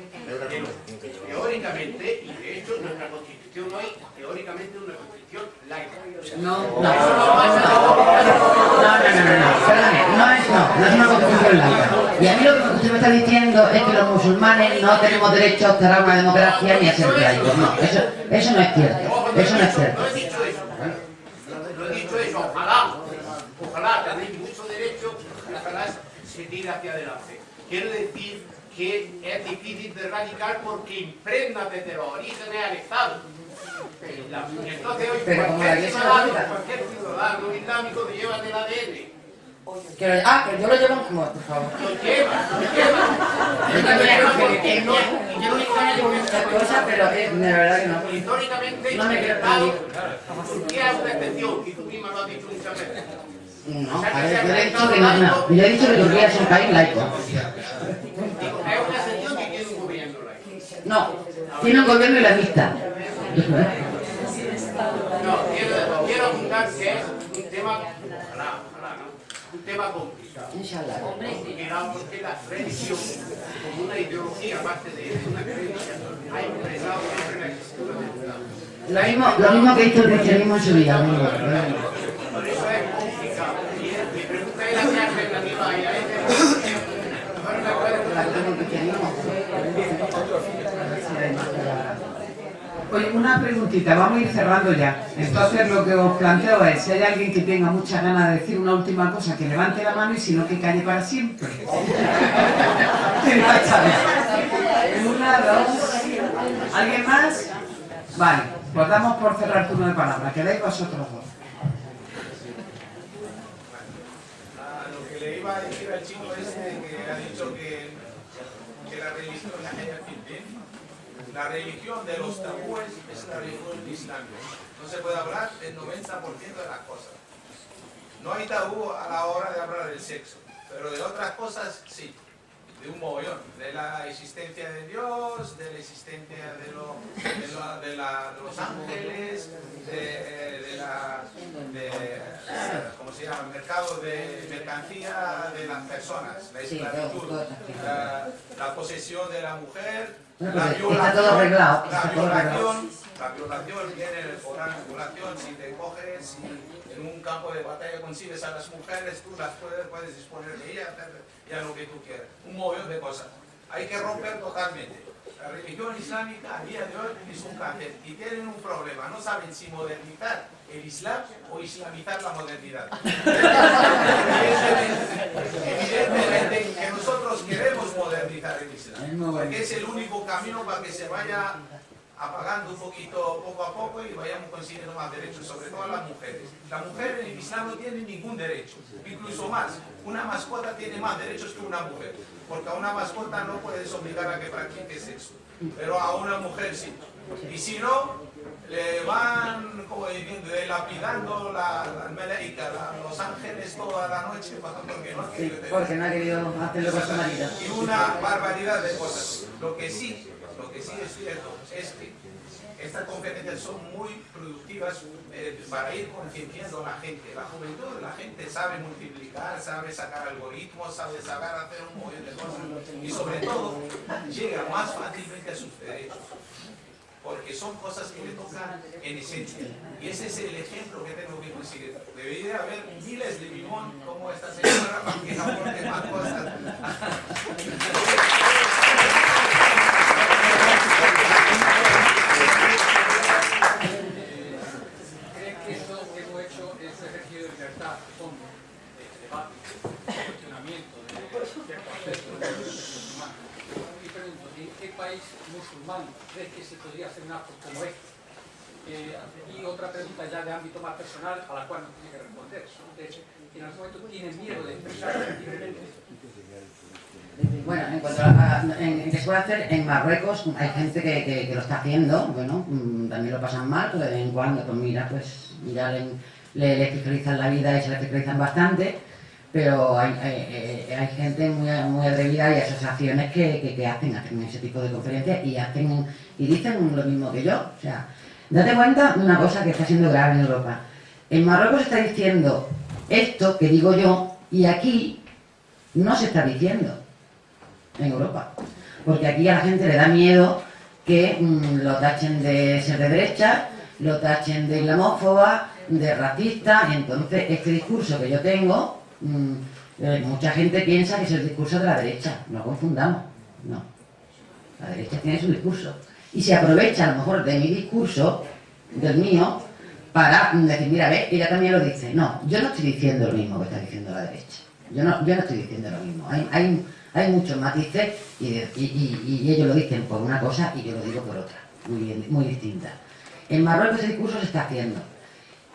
Teóricamente, y de hecho nuestra constitución teóricamente es una constitución laica. No, no, no, no, no, no, no es, no, no es una constitución laica. Y a mí lo que usted me está diciendo es que los musulmanes no tenemos derecho a obtener una democracia ni a ser laicos. No, eso, eso no es cierto, eso no es cierto. No he dicho eso. No he dicho eso. Ojalá, ojalá tenéis mucho derecho, ojalá se tire hacia adelante. Quiero decir que es difícil de erradicar porque impregna desde los orígenes al Estado. Entonces hoy cualquier ciudadano, cualquier ciudadano islámico te lleva del ADN. Que lo- ah, que yo lo llevo como, por favor. Lo lleva, lo lleva. Yo también, que- que no- yo en España llevo muchas cosas, pero eh, de verdad que no. Históricamente, No me quiero. Turquía es una excepción, y tú misma lo has dicho muchas veces. No, a ver, yo le he dicho que no, no. Yo he dicho que Turquía es un país laico. Es una excepción que tiene un gobierno laico. No, Tiene un gobierno islamista. No, quiero, quiero apuntar que es un tema, ojalá, ojalá, ¿no? un tema complicado. Inshallah. Digamos que la religión, como una ideología, aparte de una creencia, ha impregnado siempre la existencia Lo mismo, lo mismo que hizo el cristianismo en su vida. Por eso es complicado. Y mi pregunta era qué alternativa hay a Oye, una preguntita, vamos a ir cerrando ya. Entonces lo que os planteo es, si hay alguien que tenga muchas ganas de decir una última cosa, que levante la mano y si no, que calle para siempre. una, dos... ¿Alguien más? Vale, pues damos por cerrar turno de palabra. Quedáis vosotros dos. a lo que le iba a decir al chico este que ha dicho que, la religión, la, religión de los tabúes es la religión islámica. No se puede hablar del 90% de las cosas. No hay tabú a la hora de hablar del sexo, pero de otras cosas sí, de un mogollón, de la existencia de Dios, de la existencia de lo- de la- de los ángeles, de, de la, de, ¿cómo se llama? mercado de mercancía de las personas, la esclavitud, la, la posesión de la mujer, la pues está violación, todo arreglado, la violación, la violación viene Corán, la violación, si te coges, si en un campo de batalla consigues a las mujeres, tú las puedes, puedes disponer de ellas, y a lo que tú quieras. Un montón de cosas. Hay que romper totalmente. La religión islámica a día de hoy es un cáncer y tienen un problema. No saben si modernizar el Islam o islamizar la modernidad. Evidentemente que nosotros queremos modernizar el Islam, porque es el único camino para que se vaya apagando un poquito poco a poco y vayamos consiguiendo más derechos, sobre todo las mujeres. La mujer en el Islam no tiene ningún derecho, incluso más. Una mascota tiene más derechos que una mujer, porque a una mascota no puedes obligar a que practique sexo, pero a una mujer sí. Y si no, le van como diciendo, lapidando la, la meleika, la- los ángeles toda la noche porque no ha Sí, querido tener porque no ha querido hacerlo con su y una barbaridad de cosas. Lo que sí, lo que sí es cierto es que estas conferencias son muy productivas eh, para ir concienciando a la gente. La juventud, la gente sabe multiplicar, sabe sacar algoritmos, sabe saber hacer un montón de cosas y sobre todo llega más fácilmente a sus derechos. Porque son cosas que le tocan en esencia. Y ese es el ejemplo que tengo que conseguir. Debería haber miles de limón como esta señora para que aporte más cosas. ¿Cree que que hemos hecho es libertad, debate, de cuestionamiento de ciertos aspectos de la vida humana? Y pregunto, ¿en qué musulmán crees que se podría hacer un acto como este? Eh, y otra pregunta ya de ámbito más personal, a la cual no tiene que responder. En algún momento tienen miedo de. Bueno, en cuanto a, en, hacer, en Marruecos hay gente que, lo está haciendo, bueno, mm, también lo pasan mal, pero de vez en cuando, pues mira, pues ya le, le, fiscalizan la vida y se le fiscalizan bastante, pero hay, hay- hay- gente muy, muy atrevida y asociaciones que, que, que hacen, hacen ese tipo de conferencias y hacen y dicen lo mismo que yo, o sea, date cuenta de una cosa que está siendo grave en Europa. En Marruecos se está diciendo esto que digo yo y aquí no se está diciendo en Europa. Porque aquí a la gente le da miedo que mm, lo tachen de ser de derecha, lo tachen de islamófoba, de racista, entonces este discurso que yo tengo, mm, eh, mucha gente piensa que es el discurso de la derecha, no confundamos, no. La derecha tiene su discurso. Y se aprovecha a lo mejor de mi discurso, del mío, para decir, mira, ve, ella también lo dice. No, yo no estoy diciendo lo mismo que está diciendo la derecha. Yo no, yo no estoy diciendo lo mismo. Hay, hay, hay muchos matices y- y ellos lo dicen por una cosa y yo lo digo por otra, muy, bien- muy distinta. En Marruecos ese discurso se está haciendo.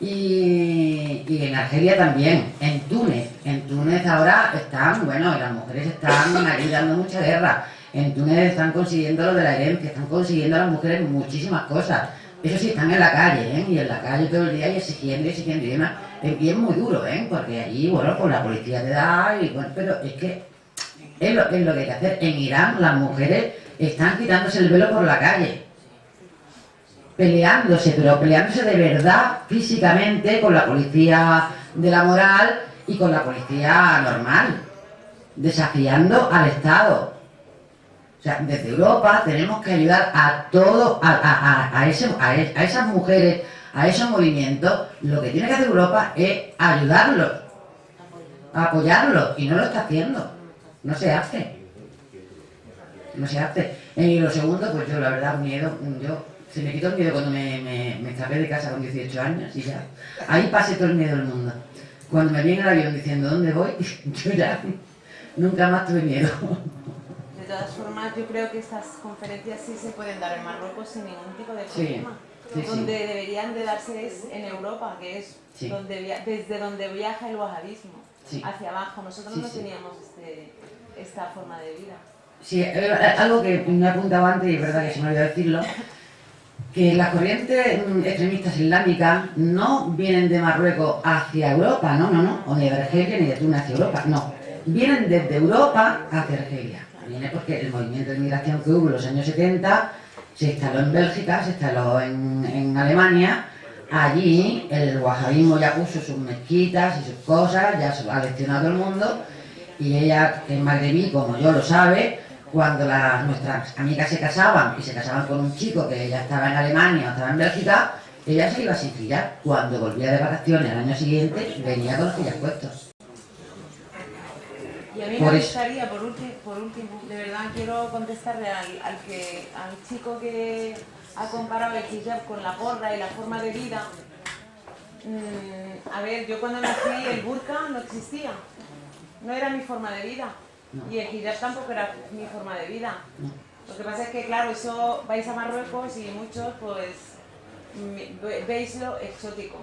Y, en Argelia también, en Túnez. En Túnez ahora están, bueno, las mujeres están ahí dando mucha guerra. En Túnez están consiguiendo lo de la herencia, están consiguiendo las mujeres muchísimas cosas. Eso sí, están en la calle, ¿eh? Y en la calle todo el día y exigiendo, y exigiendo. Y demás. Y es muy duro, ¿eh? Porque allí, bueno, pues la policía te da, y bueno, pero es que es lo, es lo que hay que hacer. En Irán las mujeres están quitándose el velo por la calle. Peleándose, pero peleándose de verdad, físicamente, con la policía de la moral y con la policía normal, desafiando al Estado. O sea, desde Europa tenemos que ayudar a todo, a, ese, a, esas mujeres, a esos movimientos. Lo que tiene que hacer Europa es ayudarlos, apoyarlos, y no lo está haciendo. No se hace. No se hace. Y lo segundo, pues yo la verdad, miedo, yo se me quitó el miedo cuando me, me, escapé de casa con 18 años y ya. Ahí pasé todo el miedo del mundo. Cuando me viene el avión diciendo dónde voy, yo ya nunca más tuve miedo. De todas formas, yo creo que estas conferencias sí se pueden dar en Marruecos sin ningún tipo de problema. donde deberían de darse es en Europa, que es donde, desde donde viaja el wahabismo, hacia abajo. Nosotros no teníamos este, esta forma de vida. Sí, eh, algo que me apuntaba antes y es verdad que se me olvidó decirlo, que las corrientes mm, extremistas islámicas no vienen de Marruecos hacia Europa, no, no, no, o de Argelia ni de Túnez hacia Europa, no. Vienen desde Europa hacia Argelia. Viene porque el movimiento de migración que hubo en los años 70 se instaló en Bélgica, se instaló en, Alemania. Allí el wahabismo ya puso sus mezquitas y sus cosas, ya ha leccionado el mundo. Y ella, que es magrebí, como yo lo sabe, cuando las, nuestras amigas se casaban y se casaban con un chico que ya estaba en Alemania o estaba en Bélgica, ella se iba sin fillar. Cuando volvía de vacaciones al año siguiente, venía con los fillas puestos. Y a mí me gustaría, por, último, de verdad quiero contestarle al, que, al chico que ha comparado el hijab con la porra y la forma de vida. Mm, a ver, yo cuando nací el burka no existía, no era mi forma de vida. Y el hijab tampoco era mi forma de vida. Lo que pasa es que, claro, eso vais a Marruecos y muchos, pues, veis lo exótico.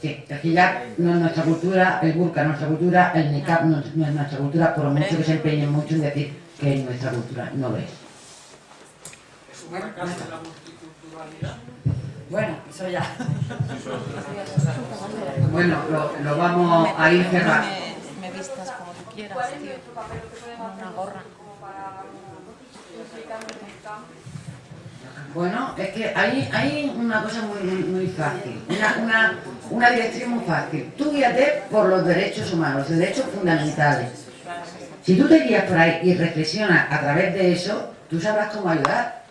Sí, el hijab no es nuestra cultura, el burka no es nuestra cultura, el niqab no es nuestra cultura, por mucho que se empeñen mucho en decir que es nuestra cultura, no lo es. ¿Es un fracaso de la multiculturalidad? Bueno, eso ya. bueno, lo, lo vamos a ir cerrando. Como. ¿Qué podemos hacer como para Bueno, es que hay, hay una cosa muy, muy, fácil, una, una, una, dirección muy fácil. Tú guíate por los derechos humanos, los derechos fundamentales. Si tú te guías por ahí y reflexionas a través de eso, tú sabrás cómo ayudar.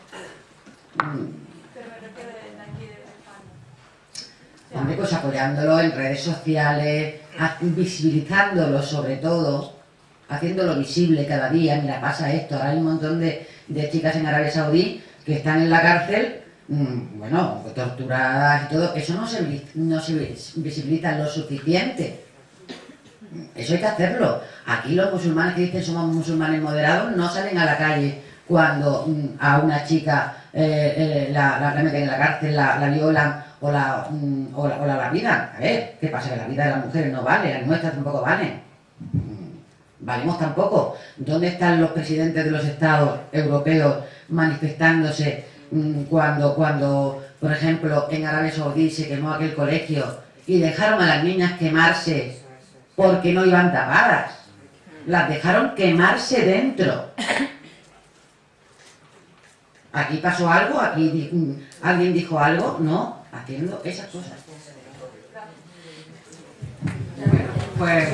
Hombre, pues apoyándolo en redes sociales, visibilizándolo sobre todo, haciéndolo visible cada día, mira, pasa esto, ahora hay un montón de, chicas en Arabia Saudí que están en la cárcel, mm, bueno, torturadas y todo, eso no se, no se visibiliza lo suficiente. Eso hay que hacerlo. Aquí los musulmanes que dicen somos musulmanes moderados no salen a la calle cuando mm, a una chica eh, eh, la, la, meten en la cárcel, la, violan o la, mm, o la, o la lapidan. A ver, ¿qué pasa? Que la vida de las mujeres no vale, las nuestras tampoco valen valemos tampoco. ¿Dónde están los presidentes de los estados europeos manifestándose mm, cuando, cuando por ejemplo, en Arabia Saudí se quemó aquel colegio y dejaron a las niñas quemarse porque no iban tapadas? Las dejaron quemarse dentro. ¿Aquí pasó algo? ¿Aquí mm, alguien dijo algo? No, haciendo esas cosas. pues...